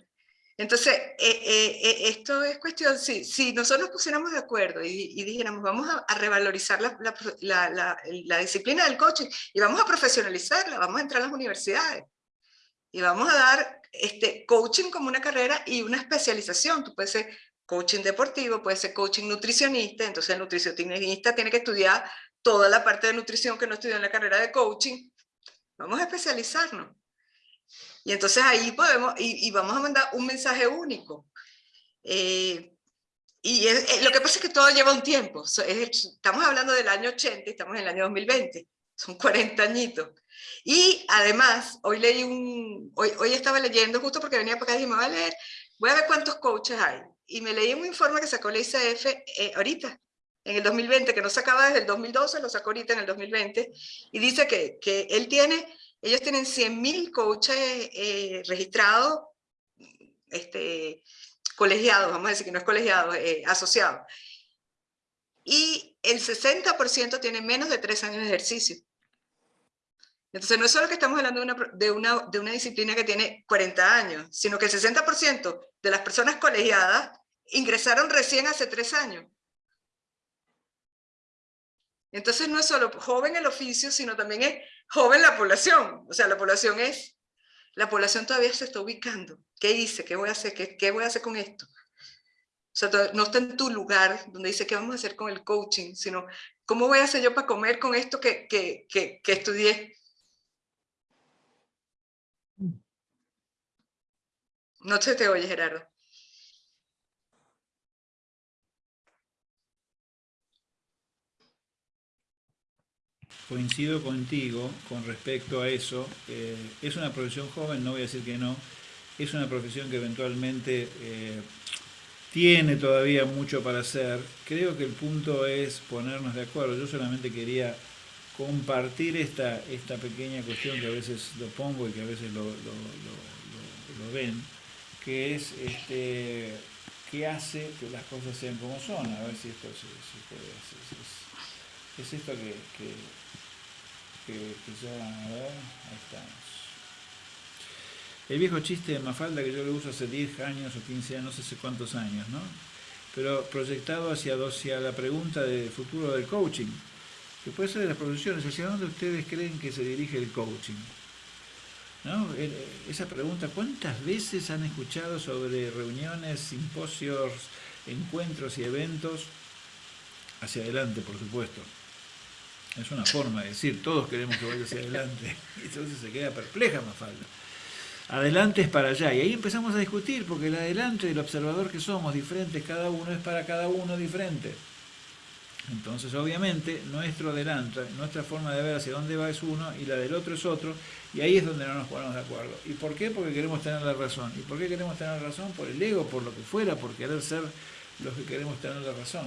Entonces, eh, eh, eh, esto es cuestión, si, si nosotros nos pusiéramos de acuerdo y, dijéramos, vamos a, revalorizar la, la, la, la, disciplina del coaching y vamos a profesionalizarla, vamos a entrar a las universidades y vamos a dar este, coaching como una carrera y una especialización. Tú puedes ser coaching deportivo, puede ser coaching nutricionista, entonces el nutricionista tiene que estudiar toda la parte de nutrición que no estudió en la carrera de coaching. Vamos a especializarnos. Y entonces ahí podemos, y, vamos a mandar un mensaje único. Eh, y lo que pasa es que todo lleva un tiempo. estamos hablando del año 80 y estamos en el año 2020. Son 40 añitos. Y además, hoy leí un, hoy, hoy estaba leyendo, justo porque venía para acá y dije, me voy a leer, voy a ver cuántos coaches hay. Y me leí un informe que sacó la ICF eh, ahorita, en el 2020, que no sacaba desde el 2012, lo sacó ahorita en el 2020, y dice que, que él tiene ellos tienen 100.000 coaches eh, registrados, este, colegiados, vamos a decir que no es colegiado, eh, asociados. Y el 60% tiene menos de 3 años de ejercicio. Entonces no es solo que estamos hablando de una, de una, disciplina que tiene 40 años, sino que el 60% de las personas colegiadas ingresaron recién hace 3 años. Entonces no es solo joven el oficio, sino también es joven la población. O sea, la población es, la población todavía se está ubicando. ¿Qué hice? ¿Qué voy a hacer? ¿Qué, voy a hacer con esto? O sea, no está en tu lugar donde dice qué vamos a hacer con el coaching, sino cómo voy a hacer yo para comer con esto que, que, que, que estudié. No se te oye, Gerardo. Coincido contigo con respecto a eso. Eh, es una profesión joven, no voy a decir que no. Es una profesión que eventualmente eh, tiene todavía mucho para hacer. Creo que el punto es ponernos de acuerdo. Yo solamente quería compartir esta, esta pequeña cuestión que a veces lo pongo y que a veces lo, ven, que es este, qué hace que las cosas sean como son. A ver si esto se, puede hacer. Es, esto que, ya, a ver, ahí estamos. El viejo chiste de Mafalda que yo lo uso hace 10 años o 15 años, no sé cuántos años, ¿no? Pero proyectado hacia, hacia la pregunta del futuro del coaching, que puede ser de las profesiones, ¿hacia dónde ustedes creen que se dirige el coaching? ¿No? Esa pregunta, ¿cuántas veces han escuchado sobre reuniones, simposios, encuentros y eventos? Hacia adelante, por supuesto. Es una forma de decir, todos queremos que vaya hacia adelante. Y entonces se queda perpleja Mafalda. Adelante es para allá. Y ahí empezamos a discutir, porque el adelante del observador que somos, diferentes cada uno, es para cada uno diferente. Entonces, obviamente, nuestro adelante, nuestra forma de ver hacia dónde va es uno y la del otro es otro, y ahí es donde no nos ponemos de acuerdo. ¿Y por qué? Porque queremos tener la razón. ¿Y por qué queremos tener la razón? Por el ego, por lo que fuera, por querer ser los que queremos tener la razón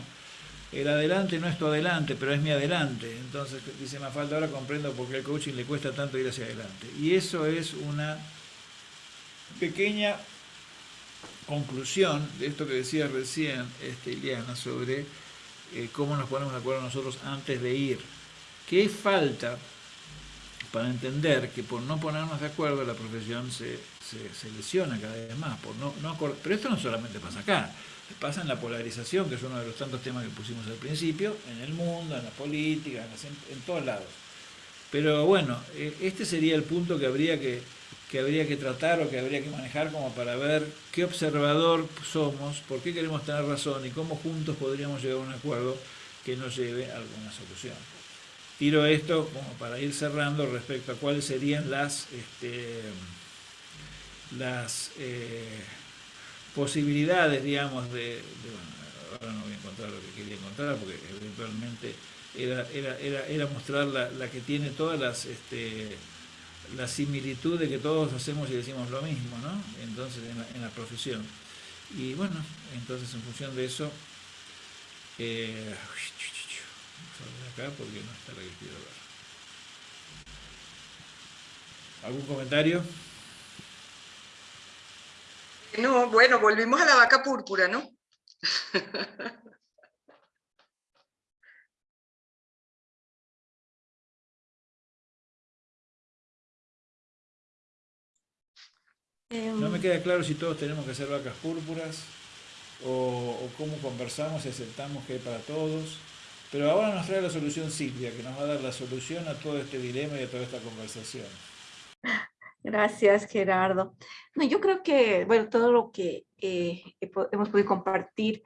el adelante no es tu adelante, pero es mi adelante. Entonces, dice falta ahora comprendo por qué al coaching le cuesta tanto ir hacia adelante. Y eso es una pequeña conclusión de esto que decía recién este, Iliana sobre eh, cómo nos ponemos de acuerdo nosotros antes de ir. ¿Qué falta para entender que por no ponernos de acuerdo la profesión se, se, lesiona cada vez más? Por no, no, pero esto no solamente pasa acá pasa en la polarización, que es uno de los tantos temas que pusimos al principio, en el mundo, en la política, en, todos lados. Pero bueno, e, este sería el punto que habría que, que habría que tratar o que habría que manejar como para ver qué observador somos, por qué queremos tener razón y cómo juntos podríamos llegar a un acuerdo que nos lleve a alguna solución. Tiro esto como para ir cerrando respecto a cuáles serían las, este, las eh, posibilidades, digamos, de, ahora no voy a encontrar lo que quería encontrar, porque eventualmente era, era, era, era mostrar la, la, que tiene todas las, este, la similitud de que todos hacemos y decimos lo mismo, ¿no? Entonces, en la, en la profesión. Y bueno, entonces en función de eso, eh, acá porque no está la que quiero ver. ¿Algún comentario? No, bueno, volvimos a la vaca púrpura, ¿no? No me Em, queda claro si todos tenemos que ser vacas púrpuras o, o cómo conversamos y aceptamos que hay para todos. Pero ahora nos trae la solución Silvia, que nos va a dar la solución a todo este dilema y a toda esta conversación. Gracias, Gerardo. No, yo creo que, bueno, todo lo que eh, hemos podido compartir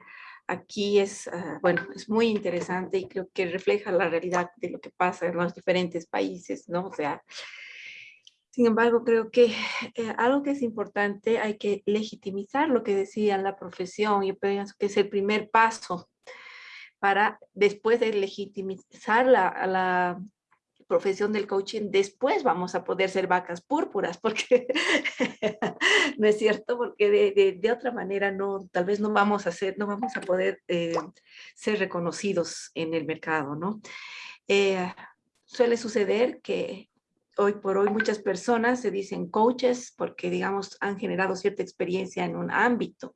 aquí es, ah, bueno, es muy interesante y creo que refleja la realidad de lo que pasa en los diferentes países, ¿no? O sea, sin embargo, creo que eh, algo que es importante, hay que legitimizar lo que decía la profesión. Yo pienso que es el primer paso para después de legitimizar la, la profesión del coaching, después vamos a poder ser vacas púrpuras, porque no es cierto, porque de, de- otra manera no, tal vez no vamos a ser, no vamos a poder eh, ser reconocidos en el mercado, ¿no? Eh, suele suceder que hoy por hoy muchas personas se dicen coaches porque, digamos, han generado cierta experiencia en un ámbito,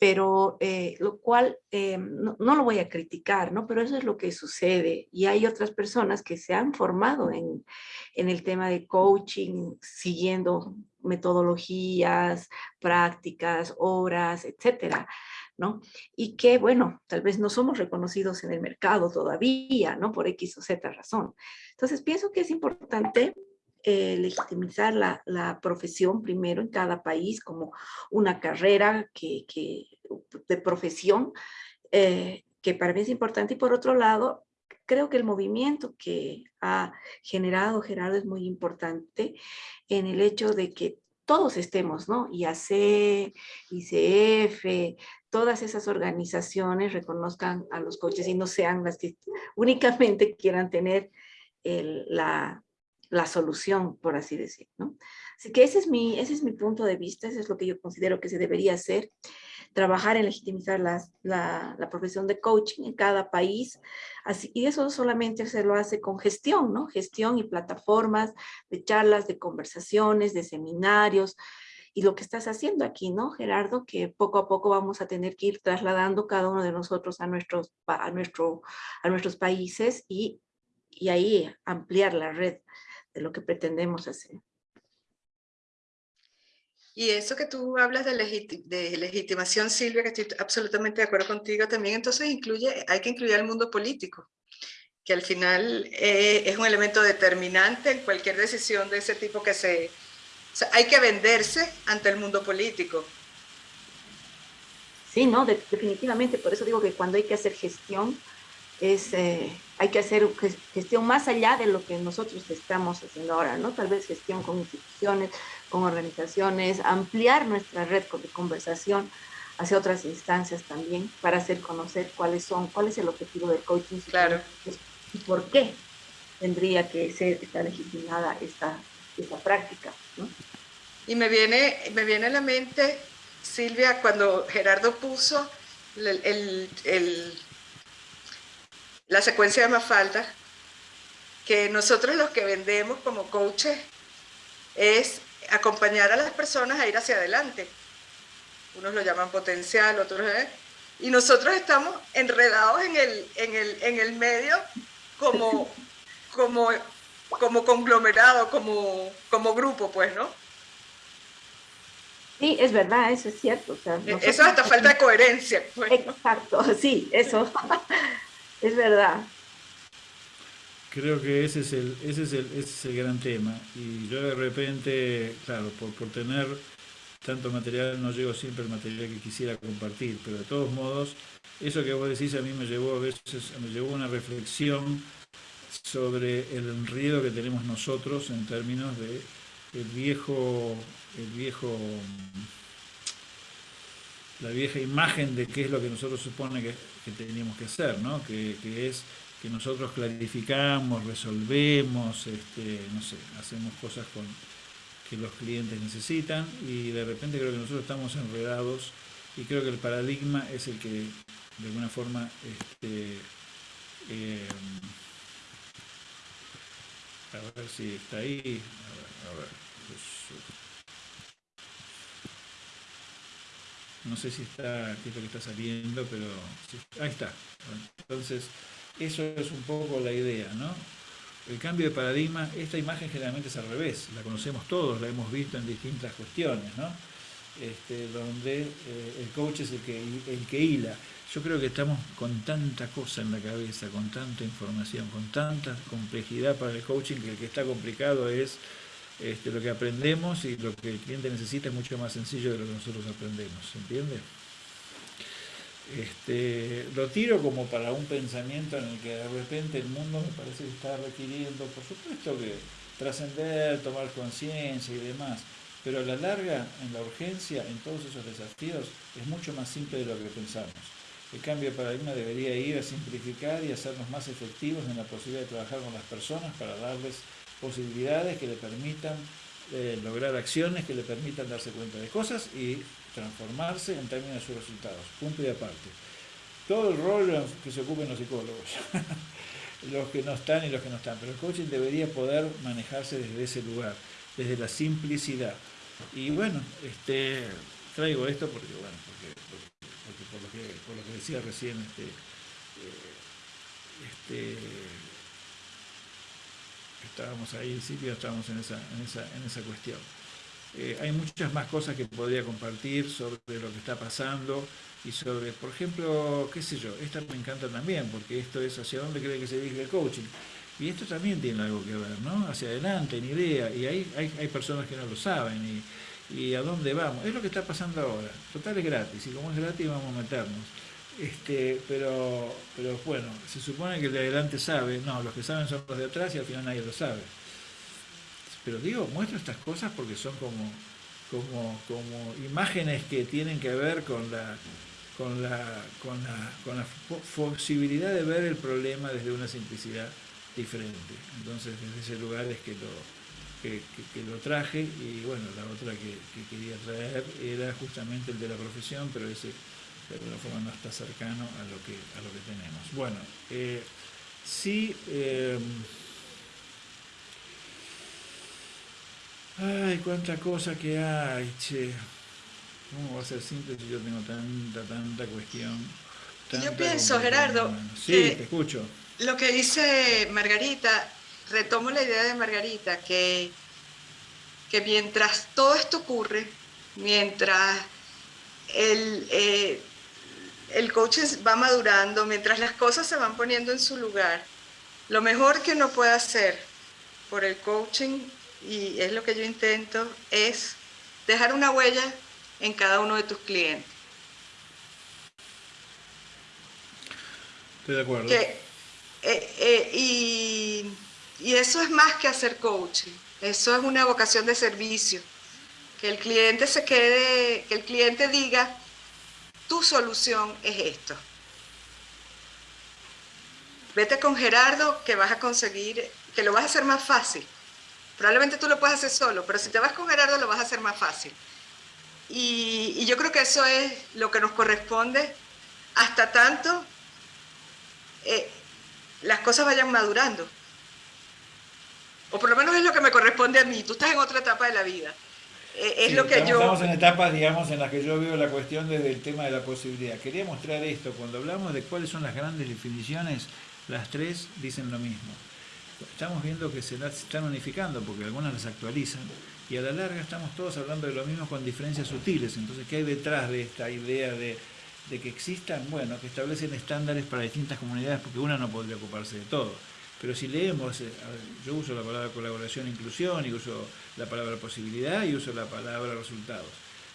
pero eh, lo cual eh, no, no lo voy a criticar, ¿no? Pero eso es lo que sucede. Y hay otras personas que se han formado en, en el tema de coaching, siguiendo metodologías, prácticas, obras, etcétera, ¿no? Y que, bueno, tal vez no somos reconocidos en el mercado todavía, ¿no? Por X o Z razón. Entonces, pienso que es importante eh, legitimizar la, la profesión primero en cada país como una carrera que, que- de profesión, eh, que para mí es importante. Y por otro lado, creo que el movimiento que ha generado Gerardo es muy importante en el hecho de que todos estemos, ¿no? IAC, ICF, todas esas organizaciones reconozcan a los coaches y no sean las que únicamente quieran tener el- la, la solución, por así decir, ¿no? Así que ese es, mi, ese es mi punto de vista, eso es lo que yo considero que se debería hacer, trabajar en legitimizar las- la, la profesión de coaching en cada país, así, y eso solamente se lo hace con gestión, ¿no? Gestión y plataformas de charlas, de conversaciones, de seminarios, y lo que estás haciendo aquí, ¿no, Gerardo? Que poco a poco vamos a tener que ir trasladando cada uno de nosotros a nuestros, a nuestro, a nuestros países y, y ahí ampliar la red de lo que pretendemos hacer. Y eso que tú hablas de, legiti- de legitimación, Silvia, que estoy absolutamente de acuerdo contigo, también entonces incluye, hay que incluir al mundo político, que al final eh, es un elemento determinante en cualquier decisión de ese tipo que se... o sea, hay que venderse ante el mundo político. Sí, no, De- definitivamente, por eso digo que cuando hay que hacer gestión, es, eh, hay que hacer ges- gestión más allá de lo que nosotros estamos haciendo ahora, ¿no? Tal vez gestión con instituciones, con organizaciones, ampliar nuestra red de conversación hacia otras instancias también, para hacer conocer cuáles son, cuál es el objetivo del coaching Claro. y por qué tendría que ser esta legitimada esta, esta práctica, ¿no? Y me viene, me viene a la mente, Silvia, cuando Gerardo puso el- el- el- la secuencia de Mafalda, que nosotros los que vendemos como coaches es acompañar a las personas a ir hacia adelante. Unos lo llaman potencial, otros... ¿eh? Y nosotros estamos enredados en el, en el, en el medio como, como, como conglomerado, como, como grupo, pues, ¿no? Sí, es verdad, eso es cierto. o sea, E- Eso hasta falta de coherencia. pues. Exacto, sí, eso es verdad. Creo que ese es el, ese es el, ese es el gran tema. Y yo de repente, claro, por, por tener tanto material no llego siempre al material que quisiera compartir, pero de todos modos, eso que vos decís a mí me llevó a veces, me llevó a una reflexión sobre el enredo que tenemos nosotros en términos de el viejo, el viejo la vieja imagen de qué es lo que nosotros supone que, que teníamos que hacer, ¿no? Que, que es que nosotros clarificamos, resolvemos, este, no sé, hacemos cosas con que los clientes necesitan y de repente creo que nosotros estamos enredados y creo que el paradigma es el que de alguna forma este, eh, a ver si está ahí, a ver, a ver, pues, no sé si está, qué es lo que está saliendo, pero ahí está. Entonces, eso es un poco la idea, ¿no? el cambio de paradigma, esta imagen generalmente es al revés, la conocemos todos, la hemos visto en distintas cuestiones, ¿no? Este, donde eh, el coach es el que, el que hila. Yo creo que estamos con tanta cosa en la cabeza, con tanta información, con tanta complejidad para el coaching, que el que está complicado es este, lo que aprendemos y lo que el cliente necesita es mucho más sencillo de lo que nosotros aprendemos, ¿entiende? Este, lo tiro como para un pensamiento en el que de repente el mundo me parece que está requiriendo, por supuesto que trascender, tomar conciencia y demás, pero a la larga, en la urgencia, en todos esos desafíos, es mucho más simple de lo que pensamos. El cambio de paradigma debería ir a simplificar y hacernos más efectivos en la posibilidad de trabajar con las personas para darles posibilidades que le permitan eh, lograr acciones, que le permitan darse cuenta de cosas y transformarse en términos de sus resultados, punto y aparte. Todo el rol que se ocupen los psicólogos, los que no están y los que no están, pero el coaching debería poder manejarse desde ese lugar, desde la simplicidad. Y bueno, este, traigo esto porque, bueno, porque, por, lo que, por, lo que, decía recién, este, eh, este, estábamos ahí, Silvia, estábamos en esa, en esa, en esa cuestión. Eh, hay muchas más cosas que podría compartir sobre lo que está pasando y sobre, por ejemplo, qué sé yo, esta me encanta también, porque esto es hacia dónde cree que se dirige el coaching. Y esto también tiene algo que ver, ¿no? Hacia adelante, en idea, y hay, hay, hay personas que no lo saben, y, y, a dónde vamos. Es lo que está pasando ahora. Total es gratis, y como es gratis vamos a meternos. Este, pero, pero bueno, se supone que el de adelante sabe, no, los que saben son los de atrás y al final nadie lo sabe. Pero digo, muestro estas cosas porque son como, como, como imágenes que tienen que ver con la, con la, con la, con la posibilidad de ver el problema desde una simplicidad diferente. Entonces, desde ese lugar es que lo, que, lo traje y bueno, la otra que, quería traer era justamente el de la profesión, pero ese de alguna forma no está cercano a lo que, a lo que tenemos. Bueno, eh, sí... Eh, Ay, cuánta cosa que hay, che. ¿Cómo va a ser simple si yo tengo tanta, tanta cuestión? yo pienso, Gerardo, sí, te escucho. Lo que dice Margarita, retomo la idea de Margarita, que, que mientras todo esto ocurre, mientras el, eh, el coaching va madurando, mientras las cosas se van poniendo en su lugar, lo mejor que uno puede hacer por el coaching y es lo que yo intento, es dejar una huella en cada uno de tus clientes. Estoy de acuerdo. Eh, eh, y, y, eso es más que hacer coaching, eso es una vocación de servicio. Que el cliente se quede, que el cliente diga, tu solución es esto. Vete con Gerardo que vas a conseguir, que lo vas a hacer más fácil Probablemente tú lo puedes hacer solo, pero si te vas con Gerardo lo vas a hacer más fácil. Y, yo creo que eso es lo que nos corresponde hasta tanto eh, las cosas vayan madurando. O por lo menos es lo que me corresponde a mí. Tú estás en otra etapa de la vida. Eh, es lo que estamos, yo... Estamos en etapas, digamos, en las que yo veo la cuestión desde el tema de la posibilidad. Quería mostrar esto. Cuando hablamos de cuáles son las grandes definiciones, las tres dicen lo mismo estamos viendo que se están unificando porque algunas las actualizan y a la larga estamos todos hablando de lo mismo con diferencias sutiles. Entonces, ¿qué hay detrás de esta idea de, que existan? Bueno, que establecen estándares para distintas comunidades porque una no podría ocuparse de todo. Pero si leemos, eh, yo uso la palabra colaboración e inclusión y uso la palabra posibilidad y uso la palabra resultados.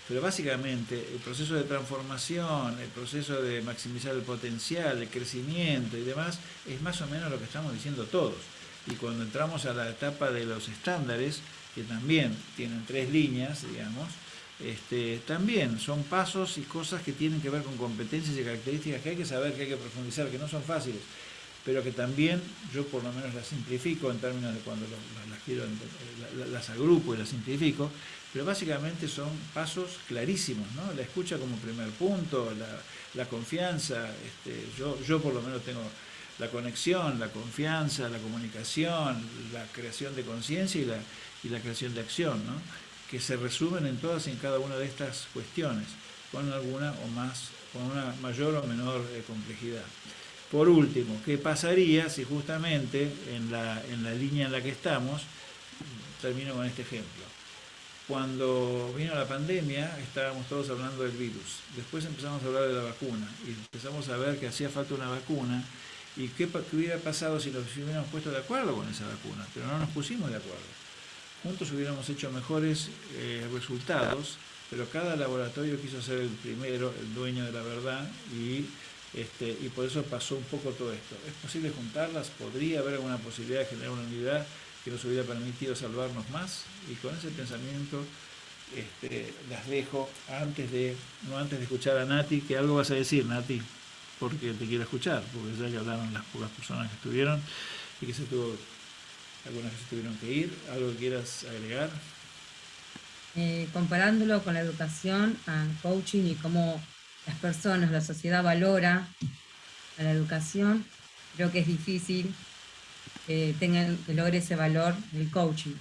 Pero básicamente el proceso de transformación, el proceso de maximizar el potencial, el crecimiento y demás, es más o menos lo que estamos diciendo todos. Y cuando entramos a la etapa de los estándares, que también tienen tres líneas, digamos, este, también son pasos y cosas que tienen que ver con competencias y características que hay que saber, que hay que profundizar, que no son fáciles, pero que también yo por lo menos las simplifico en términos de cuando las, quiero, las agrupo y las simplifico, pero básicamente son pasos clarísimos, ¿no? La escucha como primer punto, la, confianza, este, yo, yo por lo menos tengo la conexión, la confianza, la comunicación, la creación de conciencia y la, y la creación de acción, ¿no? que se resumen en todas y en cada una de estas cuestiones, con alguna o más, con una mayor o menor eh, complejidad. Por último, ¿qué pasaría si justamente en la, en la línea en la que estamos, termino con este ejemplo, cuando vino la pandemia estábamos todos hablando del virus, después empezamos a hablar de la vacuna y empezamos a ver que hacía falta una vacuna y qué, hubiera pasado si nos hubiéramos puesto de acuerdo con esa vacuna, pero no nos pusimos de acuerdo. Juntos hubiéramos hecho mejores eh, resultados, pero cada laboratorio quiso ser el primero, el dueño de la verdad y este, y por eso pasó un poco todo esto. ¿Es posible juntarlas? ¿Podría haber alguna posibilidad de generar una unidad que nos hubiera permitido salvarnos más? Y con ese pensamiento este, las dejo antes de, no antes de escuchar a Nati, que algo vas a decir, Nati, porque te quiero escuchar, porque ya que hablaron las pocas personas que estuvieron y que se tuvo, algunas que se tuvieron que ir, ¿algo que quieras agregar? Eh, comparándolo con la educación, coaching y cómo las personas, la sociedad valora a la educación, creo que es difícil que, tengan, que logre ese valor del coaching.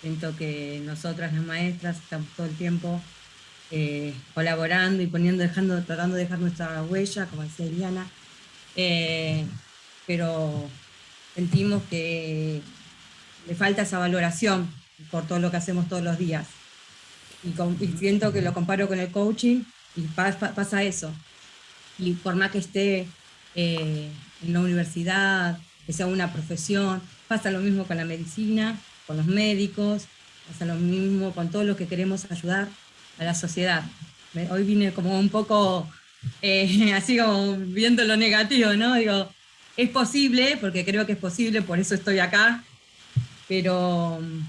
Siento que nosotras las maestras estamos todo el tiempo eh, colaborando y poniendo, dejando, tratando de dejar nuestra huella, como decía Eliana, eh, pero sentimos que le falta esa valoración por todo lo que hacemos todos los días. y siento que lo comparo con el coaching, y pasa eso. Y por más que esté eh, en la universidad, que sea una profesión, pasa lo mismo con la medicina, con los médicos, pasa lo mismo con todo lo que queremos ayudar a la sociedad. Hoy vine como un poco eh, así como viendo lo negativo, ¿no? Digo, es posible, porque creo que es posible, por eso estoy acá, pero mm,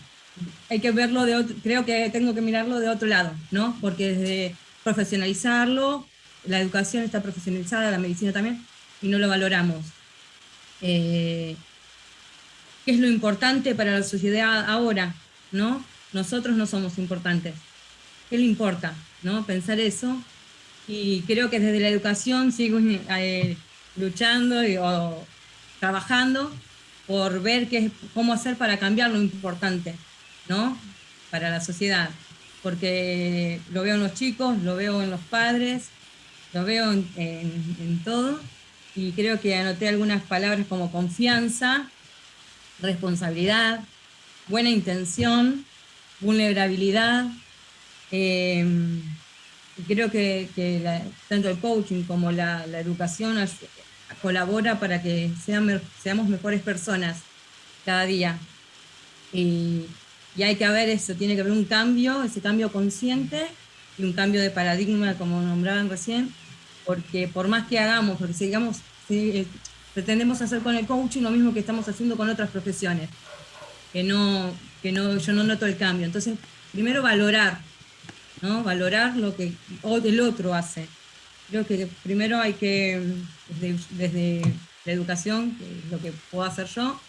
hay que verlo de otro, creo que tengo que mirarlo de otro lado, ¿no? Porque desde profesionalizarlo, la educación está profesionalizada, la medicina también, y no lo valoramos. Eh, ¿Qué es lo importante para la sociedad ahora? ¿no? Nosotros no somos importantes. ¿Qué le importa? ¿no? Pensar eso. Y creo que desde la educación sigo eh, luchando o trabajando por ver qué, cómo hacer para cambiar lo importante ¿no? para la sociedad porque lo veo en los chicos, lo veo en los padres, lo veo en, todo, y creo que anoté algunas palabras como confianza, responsabilidad, buena intención, vulnerabilidad, em, creo que, tanto el coaching como la, educación colabora para que seamos mejores personas cada día. Y, y hay que haber eso, tiene que haber un cambio, ese cambio consciente y un cambio de paradigma, como nombraban recién, porque por más que hagamos, porque sigamos, eh, pretendemos hacer con el coaching lo mismo que estamos haciendo con otras profesiones, que no, que no, yo no noto el cambio. Entonces, primero valorar, ¿no? valorar lo que el otro hace. Creo que primero hay que, desde, desde la educación, lo que puedo hacer yo,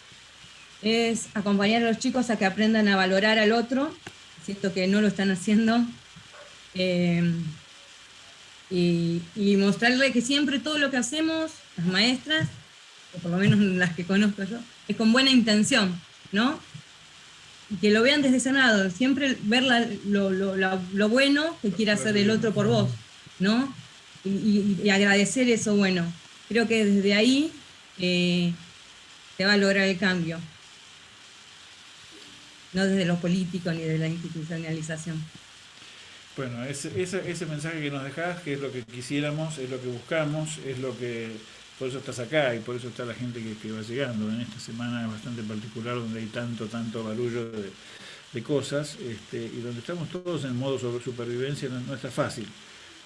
es acompañar a los chicos a que aprendan a valorar al otro, siento que no lo están haciendo, eh, y, y, mostrarle que siempre todo lo que hacemos, las maestras, o por lo menos las que conozco yo, es con buena intención, ¿no? Y que lo vean desde ese siempre ver lo, lo, bueno que quiere hacer el otro por vos, ¿no? Y, y, agradecer eso bueno. Creo que desde ahí eh, se va a lograr el cambio no desde lo político ni de la institucionalización. Bueno, ese, ese, mensaje que nos dejás, que es lo que quisiéramos, es lo que buscamos, es lo que, por eso estás acá y por eso está la gente que, va llegando en esta semana bastante particular donde hay tanto, tanto barullo de, cosas este, y donde estamos todos en modo sobre supervivencia, no, está fácil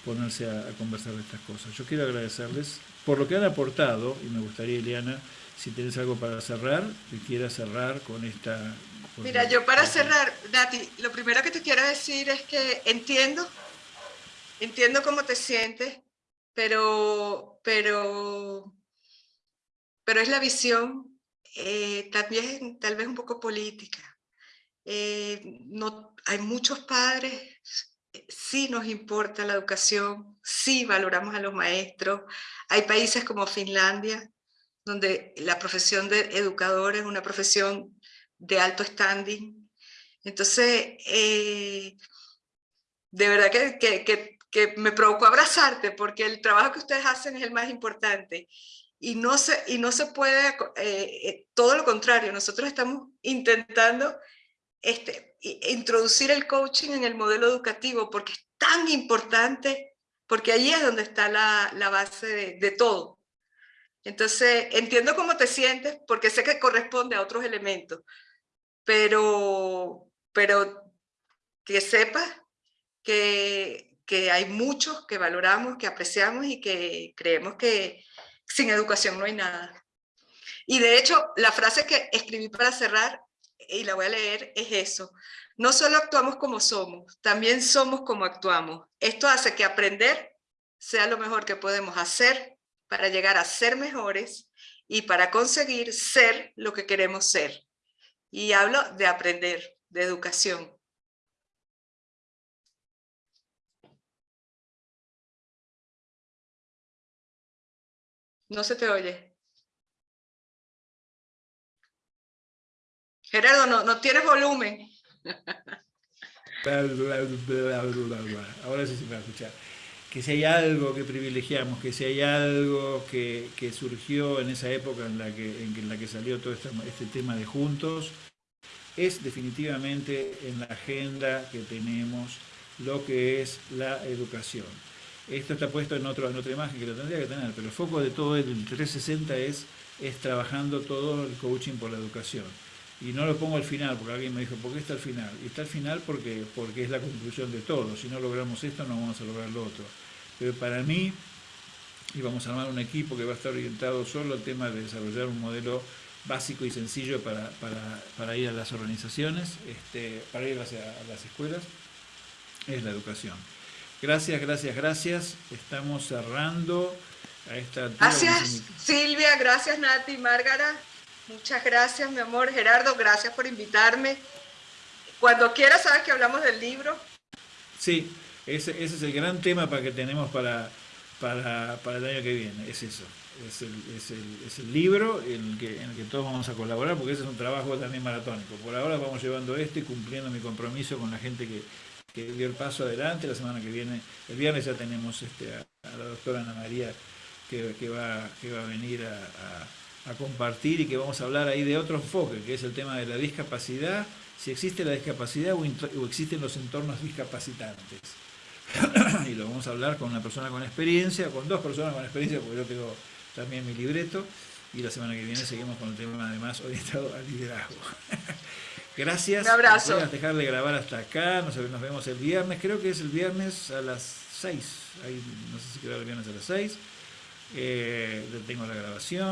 ponerse a, a, conversar de estas cosas. Yo quiero agradecerles por lo que han aportado y me gustaría, Eliana, si tenés algo para cerrar, que quieras cerrar con esta, Mira, yo para cerrar, Nati, lo primero que te quiero decir es que entiendo, entiendo cómo te sientes, pero, pero, pero es la visión eh, también tal vez un poco política. Eh, no, hay muchos padres, sí nos importa la educación, sí valoramos a los maestros. Hay países como Finlandia, donde la profesión de educador es una profesión de alto standing. Entonces, eh, de verdad que, me provocó abrazarte porque el trabajo que ustedes hacen es el más importante. y no se, y no se puede, eh, eh, todo lo contrario, nosotros estamos intentando este, introducir el coaching en el modelo educativo porque es tan importante, porque ahí es donde está la, la base de, de, todo. Entonces, entiendo cómo te sientes porque sé que corresponde a otros elementos, pero, pero que sepas que, que hay muchos que valoramos, que apreciamos y que creemos que, sin educación no hay nada. Y de hecho, la frase que escribí para cerrar, y la voy a leer, es eso. No solo actuamos como somos, también somos como actuamos. Esto hace que aprender sea lo mejor que podemos hacer para llegar a ser mejores y para conseguir ser lo que queremos ser. Y hablo de aprender, de educación. No se te oye. Gerardo, no, no tienes volumen. Ahora sí se me va a escuchar. Que si hay algo que privilegiamos, que si hay algo que, que surgió en esa época en la que, en la que salió todo este, tema de juntos, es definitivamente en la agenda que tenemos lo que es la educación. Esto está puesto en, otro, en otra imagen que lo tendría que tener, pero el foco de todo el 360 es, es trabajando todo el coaching por la educación. Y no lo pongo al final, porque alguien me dijo, ¿por qué está al final? Y está al final porque, porque es la conclusión de todo. Si no logramos esto, no vamos a lograr lo otro. Pero para mí, y vamos a armar un equipo que va a estar orientado solo al tema de desarrollar un modelo básico y sencillo para, para, para ir a las organizaciones, este, para ir hacia a las escuelas, es la educación. Gracias, gracias, gracias. Estamos cerrando a esta Gracias Silvia, gracias Nati, Márgara. Muchas gracias, mi amor. Gerardo, gracias por invitarme. Cuando quieras, sabes que hablamos del libro. Sí, ese, ese es el gran tema para que tenemos para, para, para el año que viene, es eso. Es el, es el, es el libro en el, que, en el que todos vamos a colaborar, porque ese es un trabajo también maratónico. Por ahora vamos llevando esto y cumpliendo mi compromiso con la gente que, que dio el paso adelante. La semana que viene, el viernes ya tenemos este, a, la doctora Ana María que, que, va, que va a venir a, a, compartir y que vamos a hablar ahí de otro enfoque, que es el tema de la discapacidad, si existe la discapacidad o, o existen los entornos discapacitantes. y lo vamos a hablar con una persona con experiencia, con dos personas con experiencia, porque yo tengo también mi libreto, y la semana que viene seguimos con el tema además orientado al liderazgo. Gracias. Un abrazo. Voy a dejar de grabar hasta acá. Nos, nos vemos el viernes. Creo que es el viernes a las 6. Ahí, no sé si queda el viernes a las 6. Eh, tengo la grabación.